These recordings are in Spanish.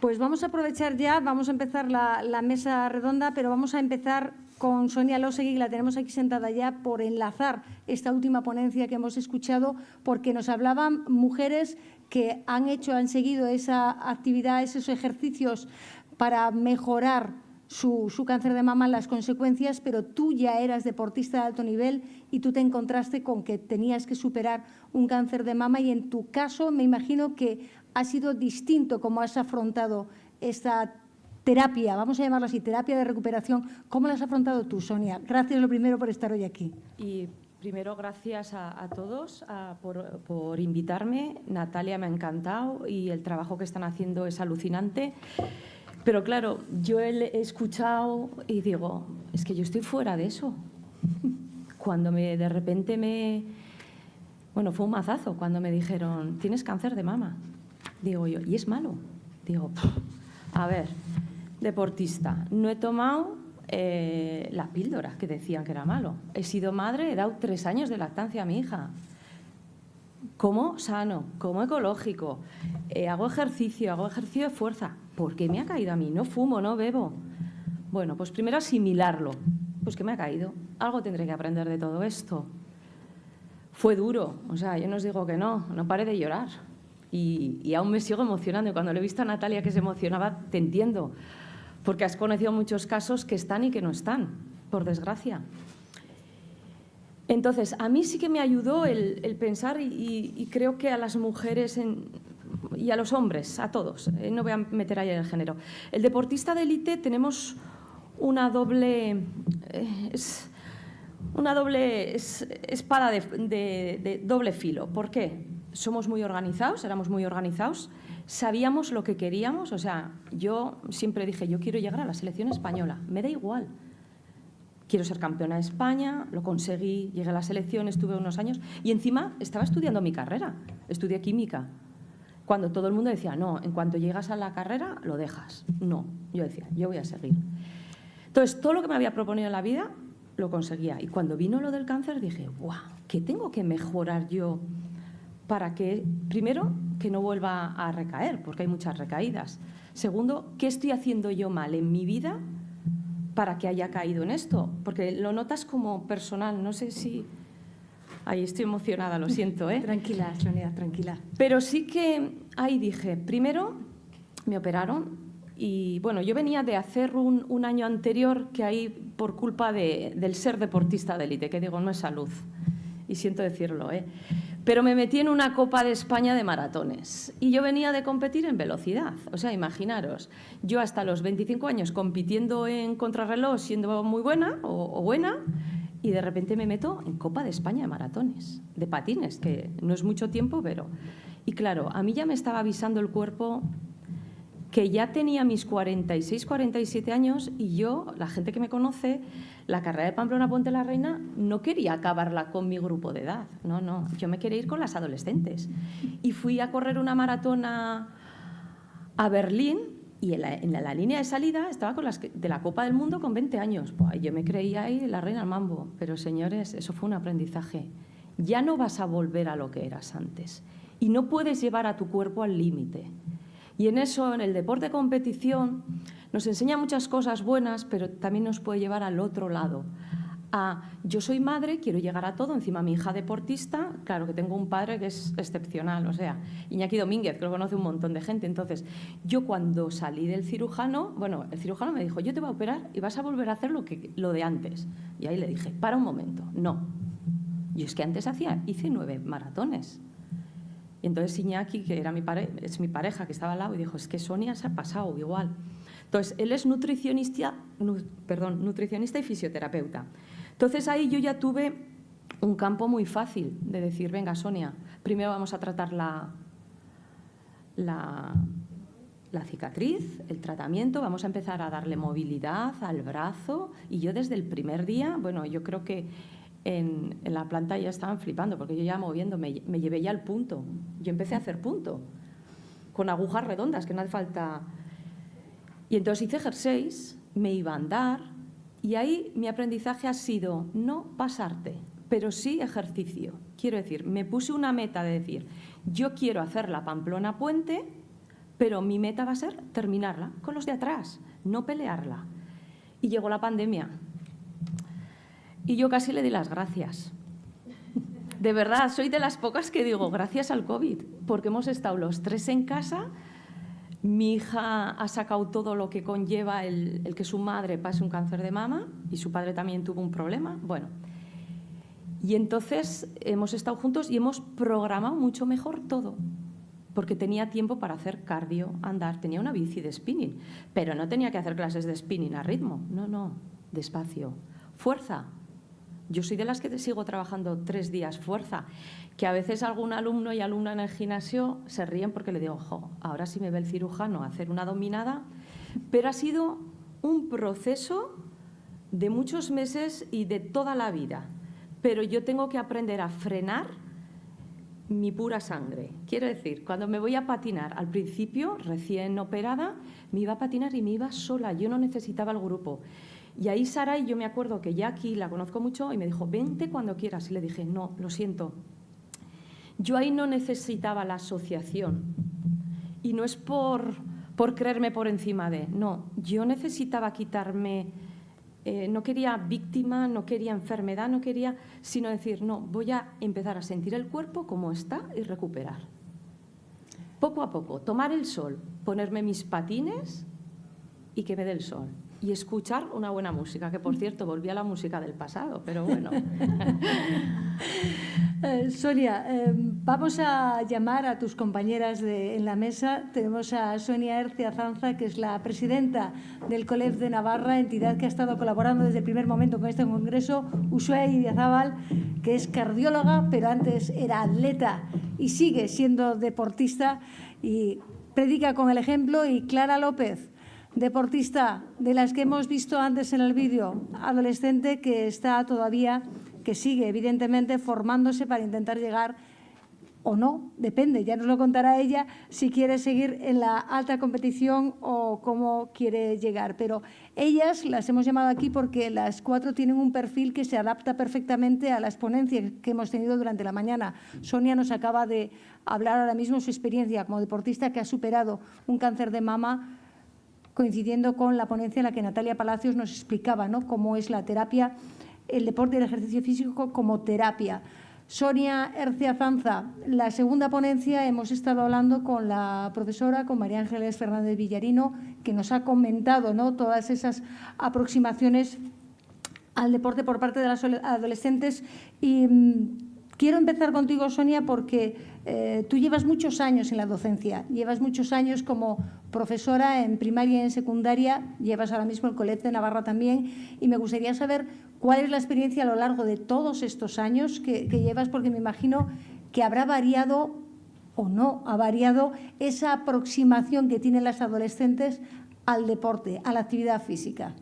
Pues vamos a aprovechar ya, vamos a empezar la, mesa redonda, pero vamos a empezar con Sonia Losegui, la tenemos aquí sentada ya, por enlazar esta última ponencia que hemos escuchado, porque nos hablaban mujeres que han hecho, han seguido esa actividad, esos ejercicios para mejorar su, su, cáncer de mama, las consecuencias, pero tú ya eras deportista de alto nivel y tú te encontraste con que tenías que superar un cáncer de mama y en tu caso me imagino que ha sido distinto cómo has afrontado esta terapia, vamos a llamarla así, terapia de recuperación. ¿Cómo la has afrontado tú, Sonia? Gracias lo primero por estar hoy aquí. Y primero, gracias a, todos por, por, invitarme. Natalia me ha encantado y el trabajo que están haciendo es alucinante. Pero claro, yo he escuchado y digo, es que yo estoy fuera de eso. Cuando me, de repente me... Bueno, fue un mazazo cuando me dijeron, tienes cáncer de mama. Digo yo, ¿y es malo? Digo, a ver, deportista, no he tomado eh, la píldora que decían que era malo. He sido madre, he dado tres años de lactancia a mi hija. Como sano, como ecológico, eh, hago ejercicio, hago ejercicio de fuerza. ¿Por qué me ha caído a mí? No fumo, no bebo. Bueno, pues primero asimilarlo. Pues que me ha caído. Algo tendré que aprender de todo esto. Fue duro, o sea, yo no os digo que no, no pare de llorar. Y, aún me sigo emocionando. Cuando le he visto a Natalia que se emocionaba, te entiendo. Porque has conocido muchos casos que están y que no están, por desgracia. Entonces, a mí sí que me ayudó el, pensar y, creo que a las mujeres y a los hombres, a todos, eh, no voy a meter ahí el género. El deportista de élite tenemos una doble, eh, una doble es, espada de, de, de doble filo. ¿Por qué? Somos muy organizados, éramos muy organizados, sabíamos lo que queríamos, o sea, yo siempre dije, yo quiero llegar a la selección española, me da igual. Quiero ser campeona de España, lo conseguí, llegué a la selección, estuve unos años y encima estaba estudiando mi carrera, estudié química. Cuando todo el mundo decía, no, en cuanto llegas a la carrera, lo dejas. No, yo decía, yo voy a seguir. Entonces, todo lo que me había proponido en la vida, lo conseguía. Y cuando vino lo del cáncer, dije, guau, ¿qué tengo que mejorar yo para que, primero, que no vuelva a recaer, porque hay muchas recaídas. Segundo, ¿qué estoy haciendo yo mal en mi vida para que haya caído en esto? Porque lo notas como personal, no sé si... Ahí estoy emocionada, lo siento, ¿eh? Tranquila, Sonia, tranquila. Pero sí que ahí dije, primero me operaron y bueno, yo venía de hacer un, un año anterior que ahí por culpa de, del ser deportista de élite, que digo, no es salud, y siento decirlo, ¿eh? Pero me metí en una Copa de España de maratones y yo venía de competir en velocidad. O sea, imaginaros, yo hasta los 25 años compitiendo en contrarreloj siendo muy buena o, buena y de repente me meto en Copa de España de maratones, de patines, que no es mucho tiempo, pero... Y claro, a mí ya me estaba avisando el cuerpo que ya tenía mis 46, 47 años y yo, la gente que me conoce, la carrera de Pamplona Ponte la Reina no quería acabarla con mi grupo de edad, no, no, yo me quería ir con las adolescentes. Y fui a correr una maratona a Berlín y en la, línea de salida estaba con las de la Copa del Mundo con 20 años. Yo me creía ahí la reina al mambo, pero señores, eso fue un aprendizaje. Ya no vas a volver a lo que eras antes y no puedes llevar a tu cuerpo al límite. Y en eso, en el deporte de competición, nos enseña muchas cosas buenas, pero también nos puede llevar al otro lado. A, yo soy madre, quiero llegar a todo, encima mi hija deportista, claro que tengo un padre que es excepcional, o sea, Iñaki Domínguez, que lo conoce un montón de gente. Entonces, yo cuando salí del cirujano, bueno, el cirujano me dijo, yo te voy a operar y vas a volver a hacer lo, que, lo de antes. Y ahí le dije, para un momento, no. Y es que antes hacía, hice nueve maratones. Y entonces Iñaki, que era mi pare es mi pareja, que estaba al lado, y dijo, es que Sonia se ha pasado igual. Entonces, él es nutricionista, nu, perdón, nutricionista y fisioterapeuta. Entonces ahí yo ya tuve un campo muy fácil de decir, venga Sonia, primero vamos a tratar la, la, la cicatriz, el tratamiento, vamos a empezar a darle movilidad al brazo y yo desde el primer día, bueno, yo creo que en, la planta ya estaban flipando porque yo ya moviéndome, me llevé ya al punto. Yo empecé a hacer punto con agujas redondas, que no hace falta... Y entonces hice jerseys, me iba a andar y ahí mi aprendizaje ha sido no pasarte, pero sí ejercicio. Quiero decir, me puse una meta de decir, yo quiero hacer la Pamplona Puente, pero mi meta va a ser terminarla con los de atrás, no pelearla. Y llegó la pandemia. Y yo casi le di las gracias. De verdad, soy de las pocas que digo gracias al COVID, porque hemos estado los tres en casa, mi hija ha sacado todo lo que conlleva el, el, que su madre pase un cáncer de mama y su padre también tuvo un problema. Bueno, y entonces hemos estado juntos y hemos programado mucho mejor todo, porque tenía tiempo para hacer cardio, andar, tenía una bici de spinning, pero no tenía que hacer clases de spinning a ritmo, no, no, despacio. Fuerza. Yo soy de las que sigo trabajando tres días fuerza, que a veces algún alumno y alumna en el gimnasio se ríen porque le digo, ojo, ahora sí me ve el cirujano hacer una dominada, pero ha sido un proceso de muchos meses y de toda la vida pero yo tengo que aprender a frenar mi pura sangre. Quiero decir, cuando me voy a patinar, al principio, recién operada, me iba a patinar y me iba sola, yo no necesitaba el grupo. Y ahí Saray, yo me acuerdo que aquí la conozco mucho y me dijo, vente cuando quieras. Y le dije, no, lo siento. Yo ahí no necesitaba la asociación. Y no es por, por creerme por encima de, no, yo necesitaba quitarme eh, no quería víctima, no quería enfermedad, no quería, sino decir, no, voy a empezar a sentir el cuerpo como está y recuperar. Poco a poco, tomar el sol, ponerme mis patines y que me dé el sol y escuchar una buena música, que por cierto volví a la música del pasado, pero bueno. Eh, Sonia, eh, vamos a llamar a tus compañeras de, en la mesa. Tenemos a Sonia Ercia Zanza, que es la presidenta del COLEF de Navarra, entidad que ha estado colaborando desde el primer momento con este congreso, Ushuaia Idiazábal, que es cardióloga, pero antes era atleta y sigue siendo deportista y predica con el ejemplo, y Clara López, deportista de las que hemos visto antes en el vídeo, adolescente que está todavía, que sigue evidentemente formándose para intentar llegar o no, depende, ya nos lo contará ella si quiere seguir en la alta competición o cómo quiere llegar. Pero ellas las hemos llamado aquí porque las cuatro tienen un perfil que se adapta perfectamente a las ponencias que hemos tenido durante la mañana. Sonia nos acaba de hablar ahora mismo su experiencia como deportista que ha superado un cáncer de mama coincidiendo con la ponencia en la que Natalia Palacios nos explicaba ¿no? cómo es la terapia, el deporte y el ejercicio físico como terapia. Sonia Ercia Zanza, la segunda ponencia hemos estado hablando con la profesora, con María Ángeles Fernández Villarino, que nos ha comentado ¿no? todas esas aproximaciones al deporte por parte de las adolescentes y mm, Quiero empezar contigo, Sonia, porque eh, tú llevas muchos años en la docencia, llevas muchos años como profesora en primaria y en secundaria, llevas ahora mismo el Colegio de Navarra también, y me gustaría saber cuál es la experiencia a lo largo de todos estos años que, que llevas, porque me imagino que habrá variado o no ha variado esa aproximación que tienen las adolescentes al deporte, a la actividad física.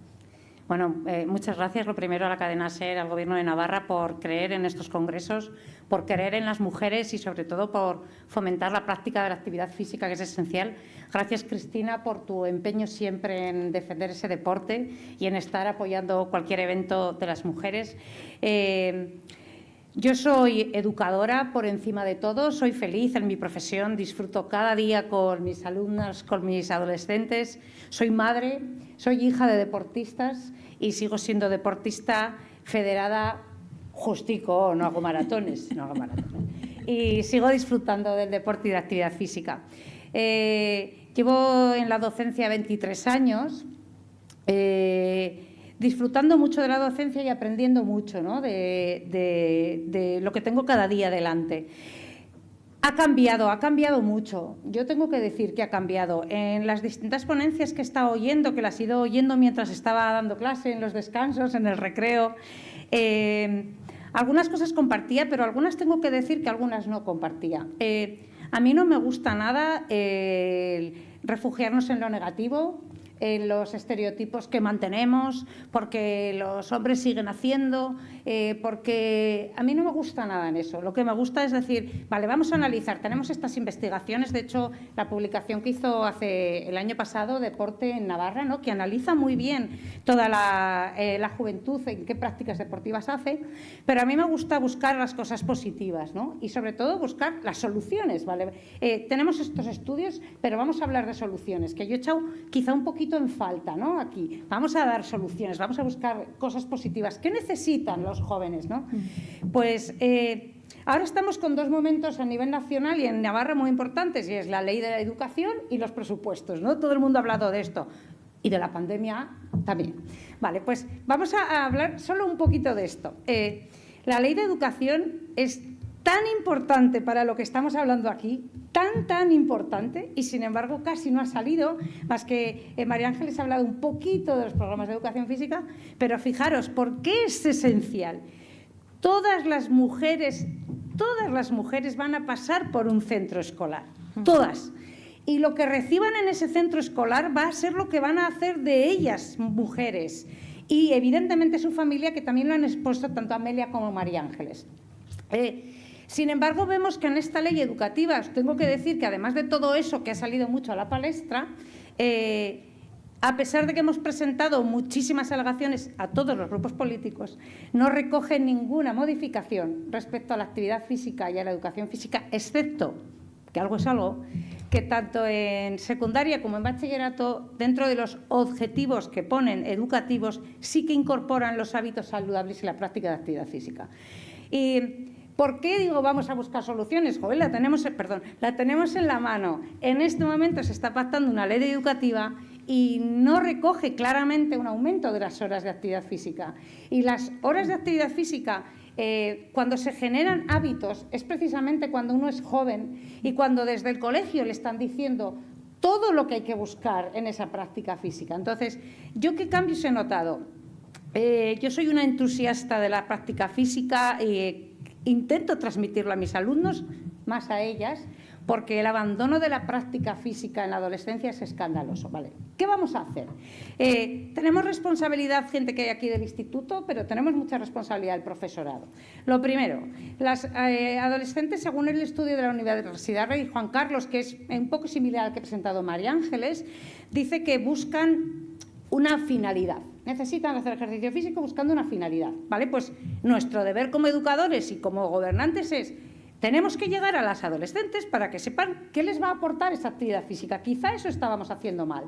Bueno, eh, muchas gracias. Lo primero a la cadena SER, al Gobierno de Navarra, por creer en estos congresos, por creer en las mujeres y, sobre todo, por fomentar la práctica de la actividad física, que es esencial. Gracias, Cristina, por tu empeño siempre en defender ese deporte y en estar apoyando cualquier evento de las mujeres. Eh, yo soy educadora por encima de todo, soy feliz en mi profesión, disfruto cada día con mis alumnas, con mis adolescentes, soy madre, soy hija de deportistas y sigo siendo deportista federada justico, no hago maratones, no hago maratones. Y sigo disfrutando del deporte y de actividad física. Eh, llevo en la docencia 23 años. Eh, disfrutando mucho de la docencia y aprendiendo mucho de, lo que tengo cada día delante. Ha cambiado, ha cambiado mucho. Yo tengo que decir que ha cambiado. En las distintas ponencias que he estado oyendo, que las he ido oyendo mientras estaba dando clase, en los descansos, en el recreo, eh, algunas cosas compartía, pero algunas tengo que decir que algunas no compartía. Eh, a mí no me gusta nada refugiarnos en lo negativo, en los estereotipos que mantenemos, porque los hombres siguen haciendo, eh, porque a mí no me gusta nada en eso. Lo que me gusta es decir, vale, vamos a analizar, tenemos estas investigaciones, de hecho, la publicación que hizo hace el año pasado, Deporte en Navarra, ¿no? que analiza muy bien toda la, eh, juventud, en qué prácticas deportivas hace, pero a mí me gusta buscar las cosas positivas ¿no? y sobre todo buscar las soluciones. ¿vale? Eh, tenemos estos estudios, pero vamos a hablar de soluciones, que yo he echado quizá un poquito en falta ¿no? aquí. Vamos a dar soluciones, vamos a buscar cosas positivas. ¿Qué necesitan los jóvenes? ¿no? Pues eh, ahora estamos con dos momentos a nivel nacional y en Navarra muy importantes, y es la ley de la educación y los presupuestos. ¿no? Todo el mundo ha hablado de esto y de la pandemia también. Vale, pues vamos a hablar solo un poquito de esto. Eh, la ley de educación es tan importante para lo que estamos hablando aquí, tan, tan importante, y sin embargo casi no ha salido, más que eh, María Ángeles ha hablado un poquito de los programas de educación física, pero fijaros, ¿por qué es esencial? Todas las mujeres, todas las mujeres van a pasar por un centro escolar, todas. Y lo que reciban en ese centro escolar va a ser lo que van a hacer de ellas mujeres. Y evidentemente su familia, que también lo han expuesto tanto Amelia como María Ángeles. Eh, sin embargo, vemos que en esta ley educativa, tengo que decir que además de todo eso que ha salido mucho a la palestra, eh, a pesar de que hemos presentado muchísimas alegaciones a todos los grupos políticos, no recoge ninguna modificación respecto a la actividad física y a la educación física, excepto, que algo es algo, que tanto en secundaria como en bachillerato, dentro de los objetivos que ponen educativos, sí que incorporan los hábitos saludables y la práctica de actividad física. Y ¿Por qué digo vamos a buscar soluciones? Joder, la tenemos, perdón, la tenemos en la mano. En este momento se está pactando una ley educativa y no recoge claramente un aumento de las horas de actividad física. Y las horas de actividad física, eh, cuando se generan hábitos, es precisamente cuando uno es joven y cuando desde el colegio le están diciendo todo lo que hay que buscar en esa práctica física. Entonces, ¿yo qué cambios he notado? Eh, yo soy una entusiasta de la práctica física. Eh, intento transmitirlo a mis alumnos, más a ellas, porque el abandono de la práctica física en la adolescencia es escandaloso. ¿vale? ¿Qué vamos a hacer? Eh, tenemos responsabilidad, gente que hay aquí del instituto, pero tenemos mucha responsabilidad del profesorado. Lo primero, las eh, adolescentes, según el estudio de la Universidad Rey Juan Carlos, que es un poco similar al que ha presentado María Ángeles, dice que buscan una finalidad necesitan hacer ejercicio físico buscando una finalidad. ¿vale? Pues nuestro deber como educadores y como gobernantes es tenemos que llegar a las adolescentes para que sepan qué les va a aportar esa actividad física. Quizá eso estábamos haciendo mal.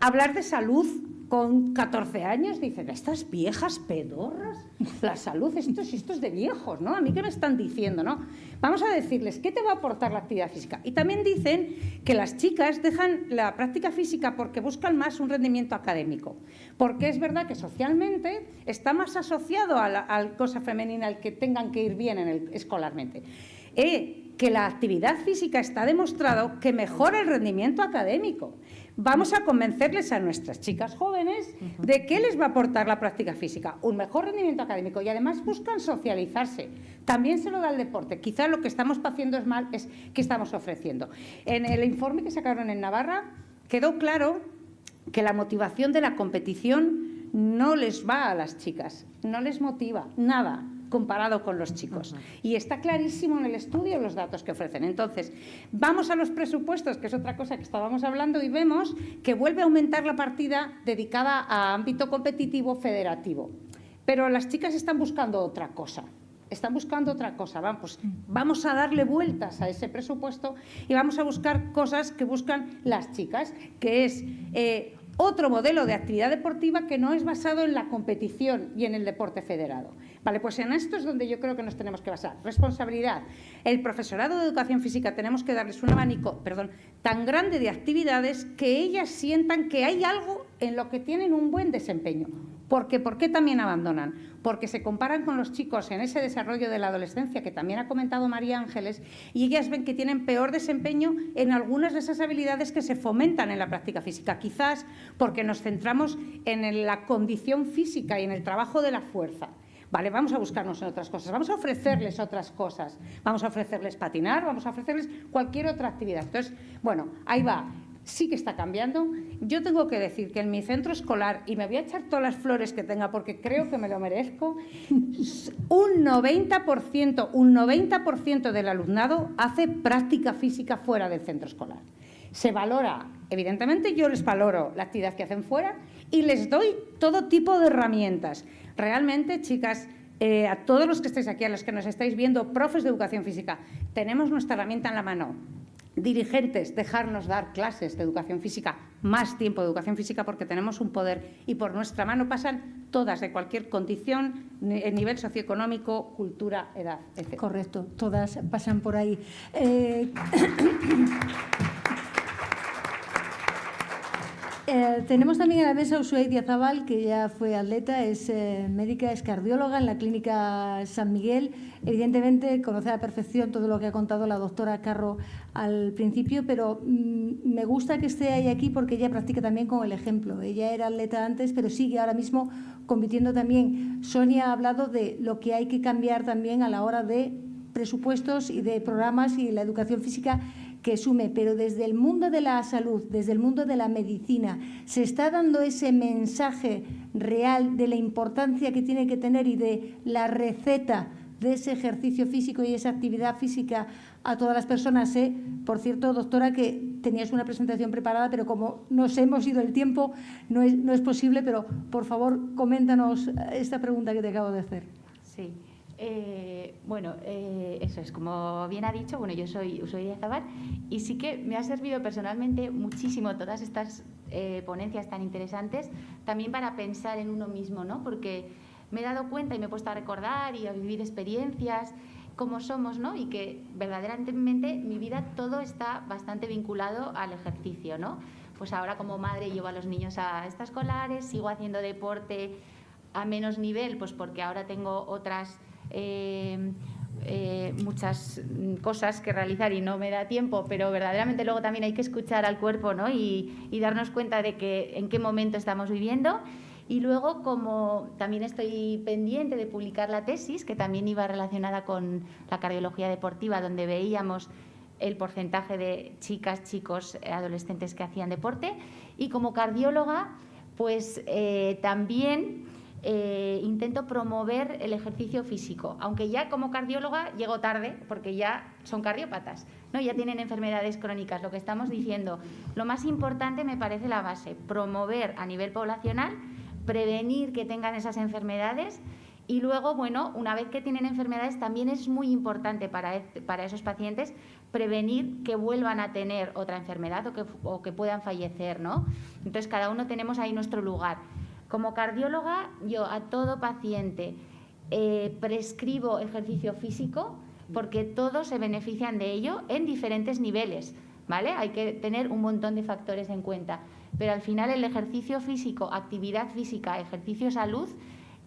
Hablar de salud con 14 años, dicen, estas viejas pedorras, la salud, esto, es de viejos, ¿no? A mí qué me están diciendo, ¿no? Vamos a decirles, ¿qué te va a aportar la actividad física? Y también dicen que las chicas dejan la práctica física porque buscan más un rendimiento académico, porque es verdad que socialmente está más asociado a la cosa femenina, al que tengan que ir bien en el, escolarmente. Eh, que la actividad física está demostrado que mejora el rendimiento académico. Vamos a convencerles a nuestras chicas jóvenes de qué les va a aportar la práctica física, un mejor rendimiento académico y además buscan socializarse. También se lo da el deporte. Quizá lo que estamos haciendo es mal, es que estamos ofreciendo. En el informe que sacaron en Navarra quedó claro que la motivación de la competición no les va a las chicas, no les motiva nada comparado con los chicos. Y está clarísimo en el estudio los datos que ofrecen. Entonces, vamos a los presupuestos, que es otra cosa que estábamos hablando, y vemos que vuelve a aumentar la partida dedicada a ámbito competitivo federativo. Pero las chicas están buscando otra cosa están buscando otra cosa. Vamos, vamos a darle vueltas a ese presupuesto y vamos a buscar cosas que buscan las chicas, que es eh, otro modelo de actividad deportiva que no es basado en la competición y en el deporte federado. Vale, pues en esto es donde yo creo que nos tenemos que basar. Responsabilidad. El profesorado de educación física tenemos que darles un abanico, tan grande de actividades que ellas sientan que hay algo en lo que tienen un buen desempeño. Porque, ¿Por qué también abandonan? Porque se comparan con los chicos en ese desarrollo de la adolescencia que también ha comentado María Ángeles y ellas ven que tienen peor desempeño en algunas de esas habilidades que se fomentan en la práctica física. Quizás porque nos centramos en la condición física y en el trabajo de la fuerza. Vale, vamos a buscarnos en otras cosas, vamos a ofrecerles otras cosas, vamos a ofrecerles patinar, vamos a ofrecerles cualquier otra actividad. Entonces, bueno, ahí va. sí que está cambiando. Yo tengo que decir que en mi centro escolar, y me voy a echar todas las flores que tenga porque creo que me lo merezco, un 90%, un 90% del alumnado hace práctica física fuera del centro escolar. Se valora, evidentemente yo les valoro la actividad que hacen fuera y les doy todo tipo de herramientas. Realmente, chicas, eh, a todos los que estáis aquí, a los que nos estáis viendo, profes de educación física, tenemos nuestra herramienta en la mano. Dirigentes, dejarnos dar clases de educación física, más tiempo de educación física porque tenemos un poder y por nuestra mano pasan todas de cualquier condición, nivel socioeconómico, cultura, edad, etc. Correcto, todas pasan por ahí. Eh, Eh, tenemos también en la mesa a Ushuaí Diazabal, que ya fue atleta, es eh, médica, es cardióloga en la clínica San Miguel. Evidentemente conoce a perfección todo lo que ha contado la doctora Carro al principio, pero mm, me gusta que esté ahí aquí porque ella practica también con el ejemplo. Ella era atleta antes, pero sigue ahora mismo compitiendo también. Sonia ha hablado de lo que hay que cambiar también a la hora de presupuestos y de programas y la educación física que sume, pero desde el mundo de la salud, desde el mundo de la medicina, se está dando ese mensaje real de la importancia que tiene que tener y de la receta de ese ejercicio físico y esa actividad física a todas las personas. ¿eh? Por cierto, doctora, que tenías una presentación preparada, pero como nos hemos ido el tiempo, no es, no es posible, pero por favor, coméntanos esta pregunta que te acabo de hacer. Sí. Eh, bueno, eh, eso es, como bien ha dicho, bueno, yo soy de Zabar y sí que me ha servido personalmente muchísimo todas estas eh, ponencias tan interesantes también para pensar en uno mismo, ¿no? Porque me he dado cuenta y me he puesto a recordar y a vivir experiencias como somos, ¿no? Y que verdaderamente mi vida todo está bastante vinculado al ejercicio, ¿no? Pues ahora como madre llevo a los niños a escolares, sigo haciendo deporte a menos nivel, pues porque ahora tengo otras eh, eh, muchas cosas que realizar y no me da tiempo, pero verdaderamente luego también hay que escuchar al cuerpo ¿no? y, darnos cuenta de que en qué momento estamos viviendo. Y luego, como también estoy pendiente de publicar la tesis, que también iba relacionada con la cardiología deportiva, donde veíamos el porcentaje de chicas, chicos, adolescentes que hacían deporte. Y como cardióloga, pues eh, también eh, intento promover el ejercicio físico, aunque ya como cardióloga llego tarde porque ya son cardiópatas, ¿no? ya tienen enfermedades crónicas. Lo que estamos diciendo, lo más importante me parece la base, promover a nivel poblacional, prevenir que tengan esas enfermedades y luego, bueno, una vez que tienen enfermedades, también es muy importante para, para esos pacientes prevenir que vuelvan a tener otra enfermedad o que, o que puedan fallecer, ¿no? Entonces, cada uno tenemos ahí nuestro lugar. Como cardióloga, yo a todo paciente eh, prescribo ejercicio físico porque todos se benefician de ello en diferentes niveles. ¿vale? Hay que tener un montón de factores en cuenta. Pero al final el ejercicio físico, actividad física, ejercicio salud,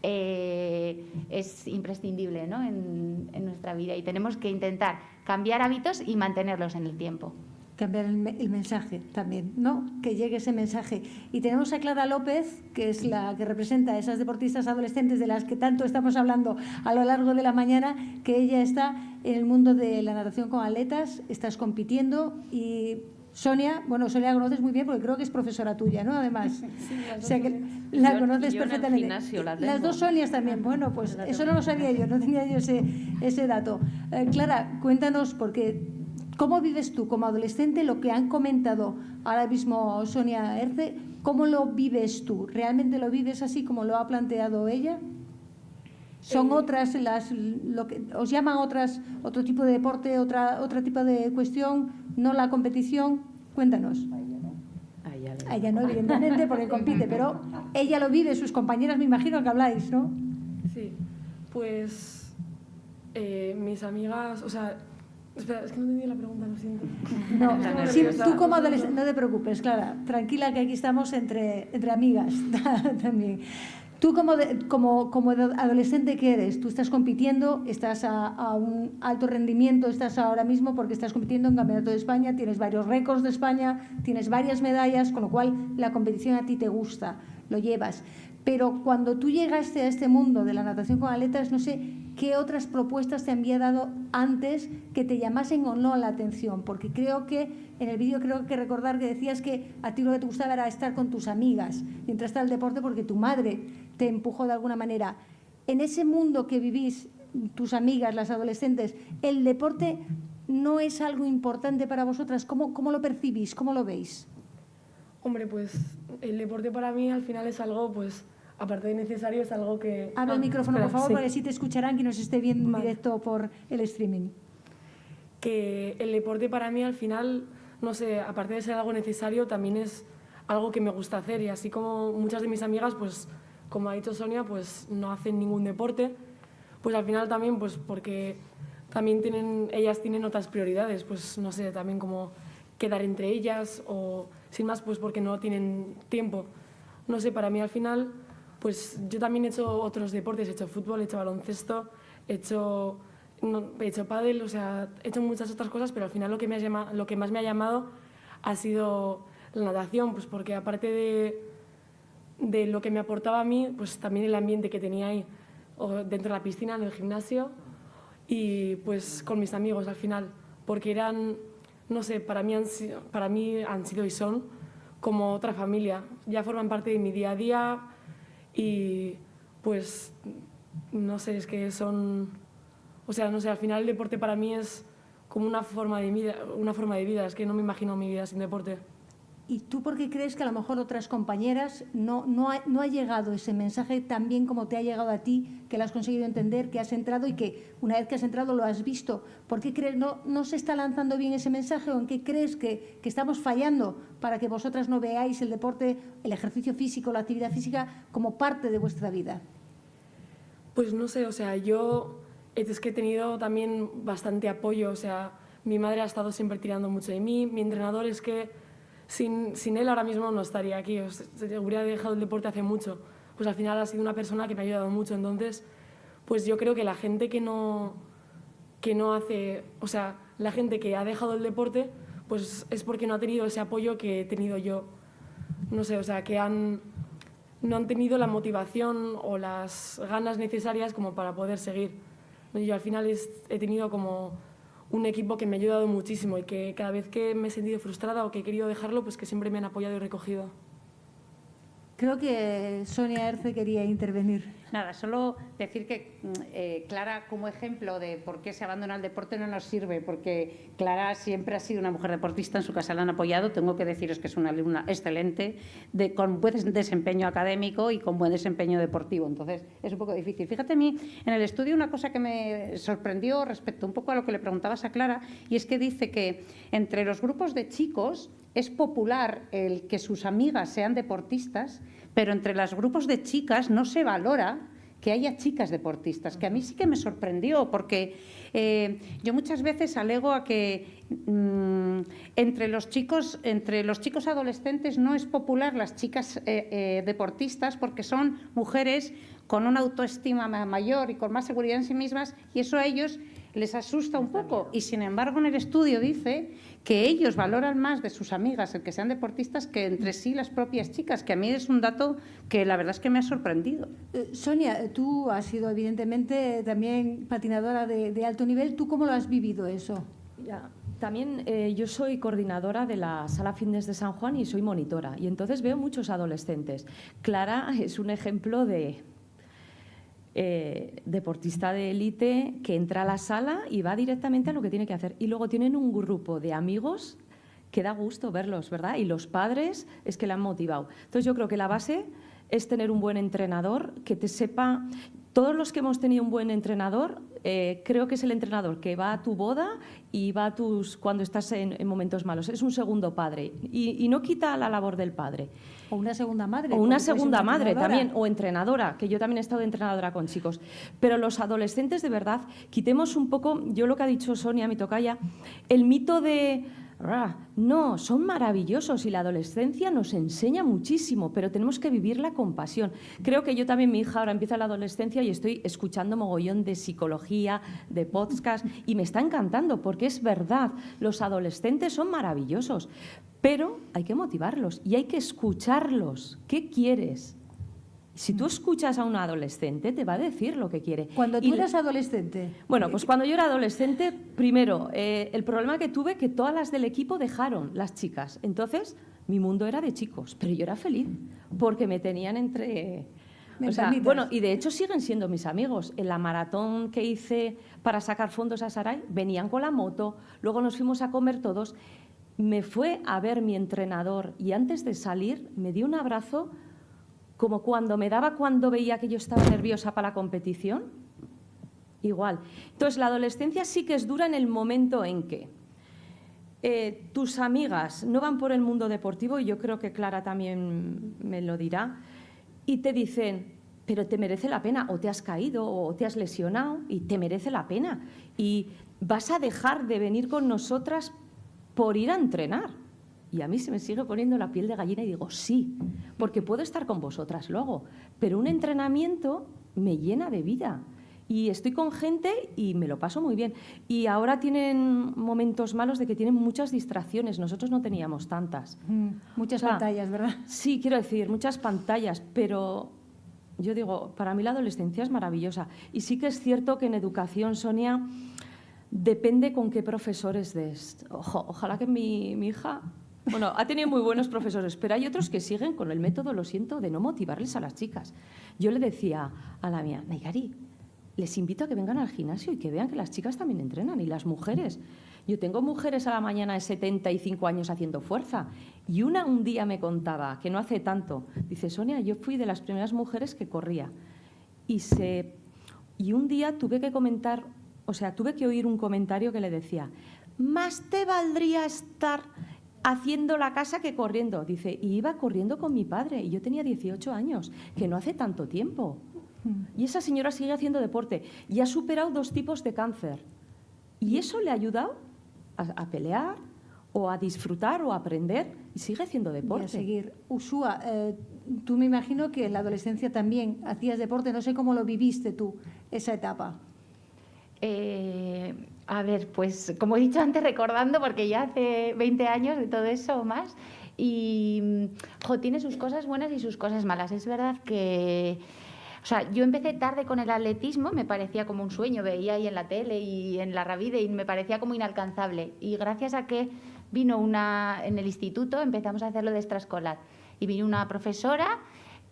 eh, es imprescindible ¿no? en nuestra vida y tenemos que intentar cambiar hábitos y mantenerlos en el tiempo cambiar el, mensaje también, ¿no? Que llegue ese mensaje. Y tenemos a Clara López, que es la que representa a esas deportistas adolescentes de las que tanto estamos hablando a lo largo de la mañana, que ella está en el mundo de la natación con atletas, estás compitiendo y Sonia, bueno, Sonia la conoces muy bien porque creo que es profesora tuya, ¿no? Además, o sea que la conoces perfectamente. Las dos Sonias también, bueno, pues eso no lo sabía yo, no tenía yo ese, ese dato. Eh, Clara, cuéntanos, porque ¿Cómo vives tú como adolescente lo que han comentado ahora mismo Sonia Erce? ¿Cómo lo vives tú? ¿Realmente lo vives así como lo ha planteado ella? ¿Son eh, otras las lo que os llaman otras otro tipo de deporte, otra otro tipo de cuestión, no la competición? Cuéntanos. A ella no, evidentemente, porque compite, pero ella lo vive, sus compañeras me imagino que habláis, ¿no? Sí, pues eh, mis amigas, o sea, Espera, es que no entendí la pregunta, lo siento. No, sí, tú como adolescente, no te preocupes, Clara, tranquila que aquí estamos entre, entre amigas también. Tú como, como, como adolescente, ¿qué eres? Tú estás compitiendo, estás a, a, un alto rendimiento, estás ahora mismo porque estás compitiendo en Campeonato de España, tienes varios récords de España, tienes varias medallas, con lo cual la competición a ti te gusta, lo llevas. Pero cuando tú llegaste a este mundo de la natación con aletas, no sé, ¿qué otras propuestas te había dado antes que te llamasen o no la atención? Porque creo que en el vídeo creo que recordar que decías que a ti lo que te gustaba era estar con tus amigas y entraste al deporte porque tu madre te empujó de alguna manera. En ese mundo que vivís, tus amigas, las adolescentes, ¿el deporte no es algo importante para vosotras? ¿Cómo, cómo lo percibís? ¿Cómo lo veis? Hombre, pues el deporte para mí al final es algo, pues, aparte de necesario, es algo que... Habla el Ah, micrófono, por favor, sí. para que sí te escucharán que nos esté viendo en Vale. directo por el streaming. que el deporte para mí al final, no sé, aparte de ser algo necesario, también es algo que me gusta hacer y así como muchas de mis amigas, pues como ha dicho Sonia, pues no hacen ningún deporte, pues al final también, pues porque también tienen, ellas tienen otras prioridades, pues no sé, también como quedar entre ellas o sin más, pues porque no tienen tiempo. No sé, para mí al final, pues yo también he hecho otros deportes, he hecho fútbol, he hecho baloncesto, he hecho, no, he hecho pádel, o sea, he hecho muchas otras cosas, pero al final lo que, me lo que más me ha llamado ha sido la natación, pues porque aparte de, de lo que me aportaba a mí, pues también el ambiente que tenía ahí, dentro de la piscina, en el gimnasio, y pues con mis amigos al final, porque eran, no sé, para mí para mí han sido y son como otra familia, ya forman parte de mi día a día y pues no sé, es que son, o sea, no sé, al final el deporte para mí es como una forma de vida, una forma de vida, es que no me imagino mi vida sin deporte. ¿Y tú por qué crees que a lo mejor otras compañeras no, no, ha, llegado ese mensaje tan bien como te ha llegado a ti, que lo has conseguido entender, que has entrado y que una vez que has entrado lo has visto? ¿Por qué crees no, no se está lanzando bien ese mensaje o en qué crees que, que estamos fallando para que vosotras no veáis el deporte, el ejercicio físico, la actividad física como parte de vuestra vida? Pues no sé, o sea, yo es que he tenido también bastante apoyo, o sea, mi madre ha estado siempre tirando mucho de mí, mi entrenador es que sin, sin él ahora mismo no estaría aquí, o sea, hubiera dejado el deporte hace mucho, pues al final ha sido una persona que me ha ayudado mucho, entonces, pues yo creo que la gente que no, que no hace, o sea, la gente que ha dejado el deporte, pues es porque no ha tenido ese apoyo que he tenido yo, no sé, o sea, que han, no han tenido la motivación o las ganas necesarias como para poder seguir. Yo al final he tenido como un equipo que me ha ayudado muchísimo y que cada vez que me he sentido frustrada o que he querido dejarlo, pues que siempre me han apoyado y recogido. Creo que Sonia Erce quería intervenir. Nada, solo decir que mm, eh, Clara, como ejemplo de por qué se abandona el deporte, no nos sirve, porque Clara siempre ha sido una mujer deportista, en su casa la han apoyado. Tengo que deciros que es una alumna excelente, de, con buen desempeño académico y con buen desempeño deportivo. Entonces, es un poco difícil. Fíjate a mí, en el estudio, una cosa que me sorprendió respecto un poco a lo que le preguntabas a Clara, y es que dice que entre los grupos de chicos es popular el que sus amigas sean deportistas, pero entre los grupos de chicas no se valora que haya chicas deportistas, que a mí sí que me sorprendió, porque eh, yo muchas veces alego a que mm, entre, los chicos, entre los chicos adolescentes no es popular las chicas eh, eh, deportistas porque son mujeres con una autoestima ma- mayor y con más seguridad en sí mismas y eso a ellos les asusta un poco. Y sin embargo, en el estudio dice que ellos valoran más de sus amigas el que sean deportistas que entre sí las propias chicas, que a mí es un dato que la verdad es que me ha sorprendido. Eh, Sonia, tú has sido evidentemente también patinadora de, de alto nivel. ¿Tú cómo lo has vivido eso? Ya. También eh, yo soy coordinadora de la Sala Fitness de San Juan y soy monitora. Y entonces veo muchos adolescentes. Clara es un ejemplo de eh, deportista de élite que entra a la sala y va directamente a lo que tiene que hacer. Y luego tienen un grupo de amigos que da gusto verlos, ¿verdad? Y los padres es que le han motivado. Entonces yo creo que la base es tener un buen entrenador que te sepa... Todos los que hemos tenido un buen entrenador, eh, creo que es el entrenador que va a tu boda y va a tus cuando estás en, en momentos malos. Es un segundo padre y, y no quita la labor del padre. O una segunda madre. O una segunda una madre también, o entrenadora, que yo también he estado de entrenadora con chicos. Pero los adolescentes, de verdad, quitemos un poco, yo lo que ha dicho Sonia, mi tocaya, el mito de... "Ah, No, son maravillosos y la adolescencia nos enseña muchísimo, pero tenemos que vivirla con pasión. Creo que yo también, mi hija ahora empieza la adolescencia y estoy escuchando mogollón de psicología, de podcast, y me está encantando porque es verdad, los adolescentes son maravillosos, pero hay que motivarlos y hay que escucharlos. ¿Qué quieres? Si tú escuchas a un adolescente, te va a decir lo que quiere. Cuando tú Y- eras adolescente, Bueno, pues cuando yo era adolescente, primero, eh, el problema que tuve que todas las del equipo dejaron, las chicas. Entonces, mi mundo era de chicos, pero yo era feliz porque me tenían entre... O sea, bueno, y de hecho siguen siendo mis amigos. En la maratón que hice para sacar fondos a Saray, venían con la moto, luego nos fuimos a comer todos. Me fue a ver mi entrenador y antes de salir me dio un abrazo como cuando me daba cuando veía que yo estaba nerviosa para la competición. Igual. Entonces, la adolescencia sí que es dura en el momento en que eh, tus amigas no van por el mundo deportivo, y yo creo que Clara también me lo dirá, y te dicen, pero te merece la pena, o te has caído, o te has lesionado, y te merece la pena. Y vas a dejar de venir con nosotras por ir a entrenar. Y a mí se me sigue poniendo la piel de gallina y digo, sí, porque puedo estar con vosotras luego, pero un entrenamiento me llena de vida. Y estoy con gente y me lo paso muy bien. Y ahora tienen momentos malos de que tienen muchas distracciones. Nosotros no teníamos tantas. mm, muchas O sea, pantallas, ¿verdad? Sí, quiero decir, muchas pantallas, pero yo digo, para mí la adolescencia es maravillosa. Y sí que es cierto que en educación, Sonia, depende con qué profesores des. Ojo, ojalá que mi, mi hija... Bueno, ha tenido muy buenos profesores, pero hay otros que siguen con el método, lo siento, de no motivarles a las chicas. Yo le decía a la mía, Naigari, les invito a que vengan al gimnasio y que vean que las chicas también entrenan y las mujeres. Yo tengo mujeres a la mañana de 75 años haciendo fuerza y una un día me contaba, que no hace tanto, dice, Sonia, yo fui de las primeras mujeres que corría y, se, y un día tuve que comentar, o sea, tuve que oír un comentario que le decía, más te valdría estar haciendo la casa que corriendo. Dice, y iba corriendo con mi padre y yo tenía 18 años, que no hace tanto tiempo. Y esa señora sigue haciendo deporte y ha superado dos tipos de cáncer. Y eso le ha ayudado a, a pelear o a disfrutar o a aprender y sigue haciendo Y a deporte. seguir. Usúa, eh, tú me imagino que en la adolescencia también hacías deporte, no sé cómo lo viviste tú, esa etapa. Eh, a ver, pues como he dicho antes, recordando, porque ya hace 20 años de todo eso o más, y jo, tiene sus cosas buenas y sus cosas malas. Es verdad que, o sea, yo empecé tarde con el atletismo, me parecía como un sueño, veía ahí en la tele y en la Ravide y me parecía como inalcanzable. Y gracias a que vino una, en el instituto, empezamos a hacerlo de extraescolar. Y vino una profesora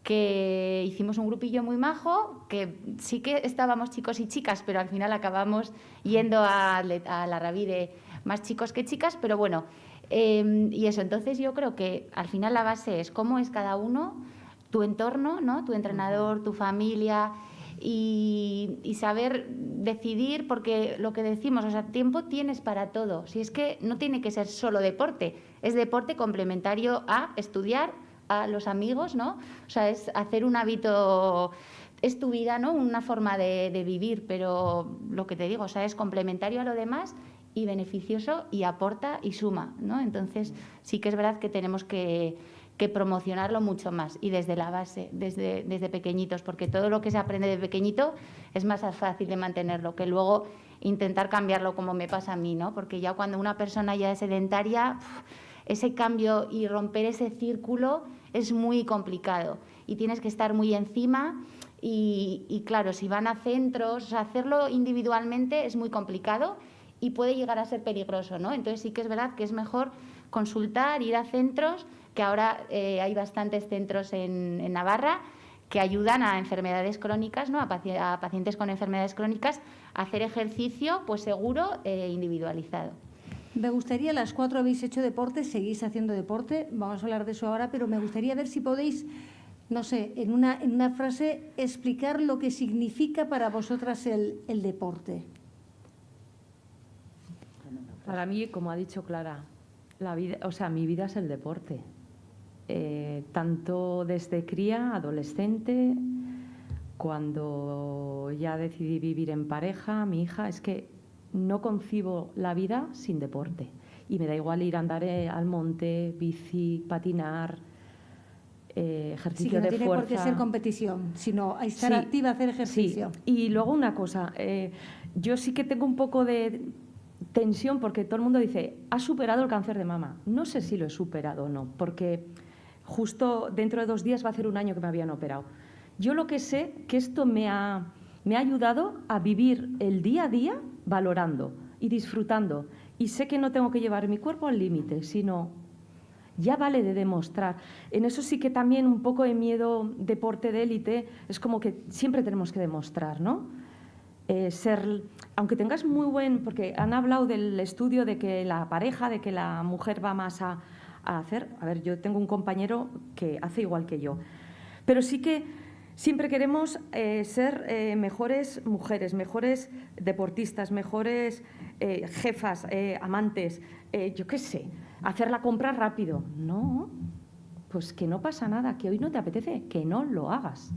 que hicimos un grupillo muy majo, que sí que estábamos chicos y chicas, pero al final acabamos yendo a, la Ravide más chicos que chicas, pero bueno, eh, y eso, entonces yo creo que al final la base es cómo es cada uno, tu entorno, ¿no? tu entrenador, tu familia, y, y saber decidir, porque lo que decimos, o sea, tiempo tienes para todo. Si es que no tiene que ser solo deporte, es deporte complementario a estudiar, a los amigos, ¿no? O sea, es hacer un hábito, es tu vida, ¿no? Una forma de, vivir, pero lo que te digo, o sea, es complementario a lo demás y beneficioso y aporta y suma, ¿no? Entonces, sí que es verdad que tenemos que, que promocionarlo mucho más y desde la base, desde, desde pequeñitos, porque todo lo que se aprende de pequeñito es más fácil de mantenerlo que luego intentar cambiarlo como me pasa a mí, ¿no? Porque ya cuando una persona ya es sedentaria, ese cambio y romper ese círculo es muy complicado y tienes que estar muy encima y, claro, si van a centros, hacerlo individualmente es muy complicado y puede llegar a ser peligroso, ¿no? Entonces sí que es verdad que es mejor consultar, ir a centros, que ahora eh, hay bastantes centros en, Navarra que ayudan a enfermedades crónicas, ¿no? a pacientes con enfermedades crónicas, a hacer ejercicio pues seguro e individualizado. Me gustaría, las cuatro habéis hecho deporte, seguís haciendo deporte, vamos a hablar de eso ahora, pero me gustaría ver si podéis, no sé, en una, frase explicar lo que significa para vosotras el, el deporte. Para mí, como ha dicho Clara, la vida, o sea, mi vida es el deporte. Eh, tanto desde cría, adolescente, cuando ya decidí vivir en pareja, mi hija, es que no concibo la vida sin deporte. Y me da igual ir a andar eh, al monte, bici, patinar, eh, Sí, ejercicio que no de tiene fuerza. por qué ser competición, sino estar Sí, activa, hacer ejercicio. Sí. Y luego una cosa, eh, yo sí que tengo un poco de tensión porque todo el mundo dice, ¿has superado el cáncer de mama? No sé si lo he superado o no, porque justo dentro de dos días va a hacer un año que me habían operado. Yo lo que sé que esto me ha, me ha ayudado a vivir el día a día valorando y disfrutando. Y sé que no tengo que llevar mi cuerpo al límite, sino ya vale de demostrar. En eso sí que también un poco de miedo deporte de élite, es como que siempre tenemos que demostrar, ¿no? Eh, ser, aunque tengas muy buen, porque han hablado del estudio de que la pareja, de que la mujer va más a, a hacer, a ver, yo tengo un compañero que hace igual que yo, pero sí que siempre queremos eh, ser eh, mejores mujeres, mejores deportistas, mejores jefas, amantes, yo qué sé, hacer la compra rápido. No, pues que no pasa nada, que hoy no te apetece, que no lo hagas.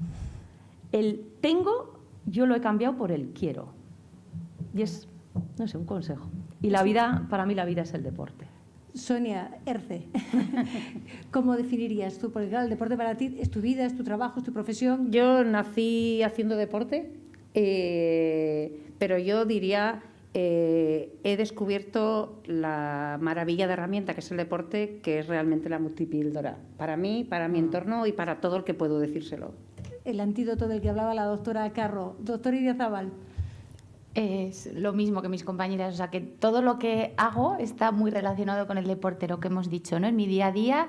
El tengo yo lo he cambiado por el quiero. Y es, no sé, un consejo. Y la vida, para mí la vida es el deporte. Sonia Erce, ¿cómo definirías tú? Porque claro, el deporte para ti es tu vida, es tu trabajo, es tu profesión. Yo nací haciendo deporte, eh, pero yo diría, eh, he descubierto la maravilla de herramienta que es el deporte, que es realmente la multipíldora, para mí, para mi mm. entorno y para todo el que puedo decírselo el antídoto del que hablaba la doctora Carro. Doctor Idiazabal. Es lo mismo que mis compañeras, o sea que todo lo que hago está muy relacionado con el deporte, lo que hemos dicho, ¿no? En mi día a día,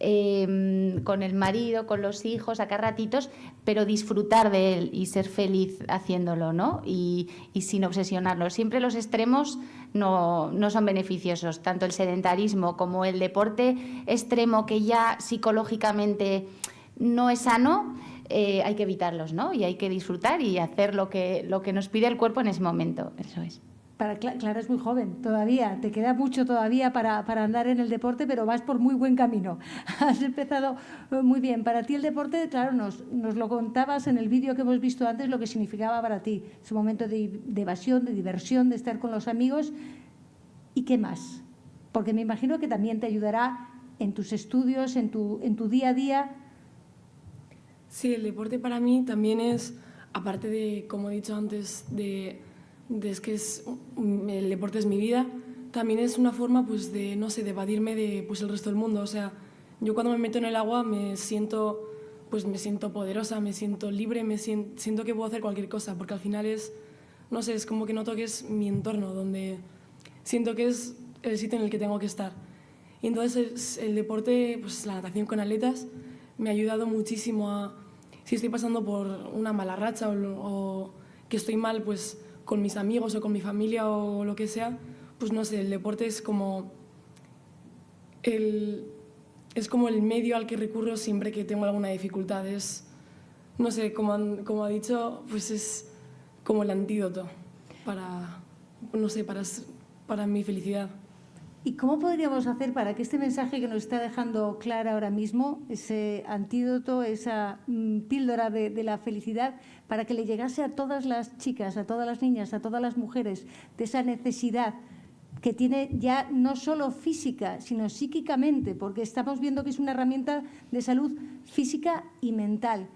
em, con el marido, con los hijos, sacar ratitos, pero disfrutar de él y ser feliz haciéndolo, ¿no? Y, sin obsesionarlo. Siempre los extremos no, no son beneficiosos, tanto el sedentarismo como el deporte extremo que ya psicológicamente no es sano eh, hay que evitarlos, ¿no? Y hay que disfrutar y hacer lo que, lo que nos pide el cuerpo en ese momento. Eso es. Para, Clara es muy joven todavía, te queda mucho todavía para, para, andar en el deporte, pero vas por muy buen camino. Has empezado eh, muy bien. Para ti el deporte, claro, nos, nos lo contabas en el vídeo que hemos visto antes, lo que significaba para ti, su momento de, de evasión, de diversión, de estar con los amigos. ¿Y qué más? Porque me imagino que también te ayudará en tus estudios, en tu, en tu día a día, Sí, el deporte para mí también es, aparte de, como he dicho antes, de, es que es, el deporte es mi vida, también es una forma pues, de, no sé, de evadirme de pues, el resto del mundo. O sea, yo cuando me meto en el agua me siento, pues, me siento poderosa, me siento libre, me siento, que puedo hacer cualquier cosa, porque al final es, no sé, es como que noto que es mi entorno, donde siento que es el sitio en el que tengo que estar. Y entonces el, el deporte, pues la natación con atletas, me ha ayudado muchísimo a si estoy pasando por una mala racha o, que estoy mal pues, con mis amigos o con mi familia o lo que sea, pues no sé, el deporte es como el, es como el medio al que recurro siempre que tengo alguna dificultad. Es, no sé, como, como ha dicho, pues es como el antídoto para, no sé, para, para mi felicidad. ¿Y cómo podríamos hacer para que este mensaje que nos está dejando Clara ahora mismo, ese antídoto, esa mm, píldora de, la felicidad, para que le llegase a todas las chicas, a todas las niñas, a todas las mujeres, de esa necesidad que tiene ya no solo física, sino psíquicamente, porque estamos viendo que es una herramienta de salud física y mental.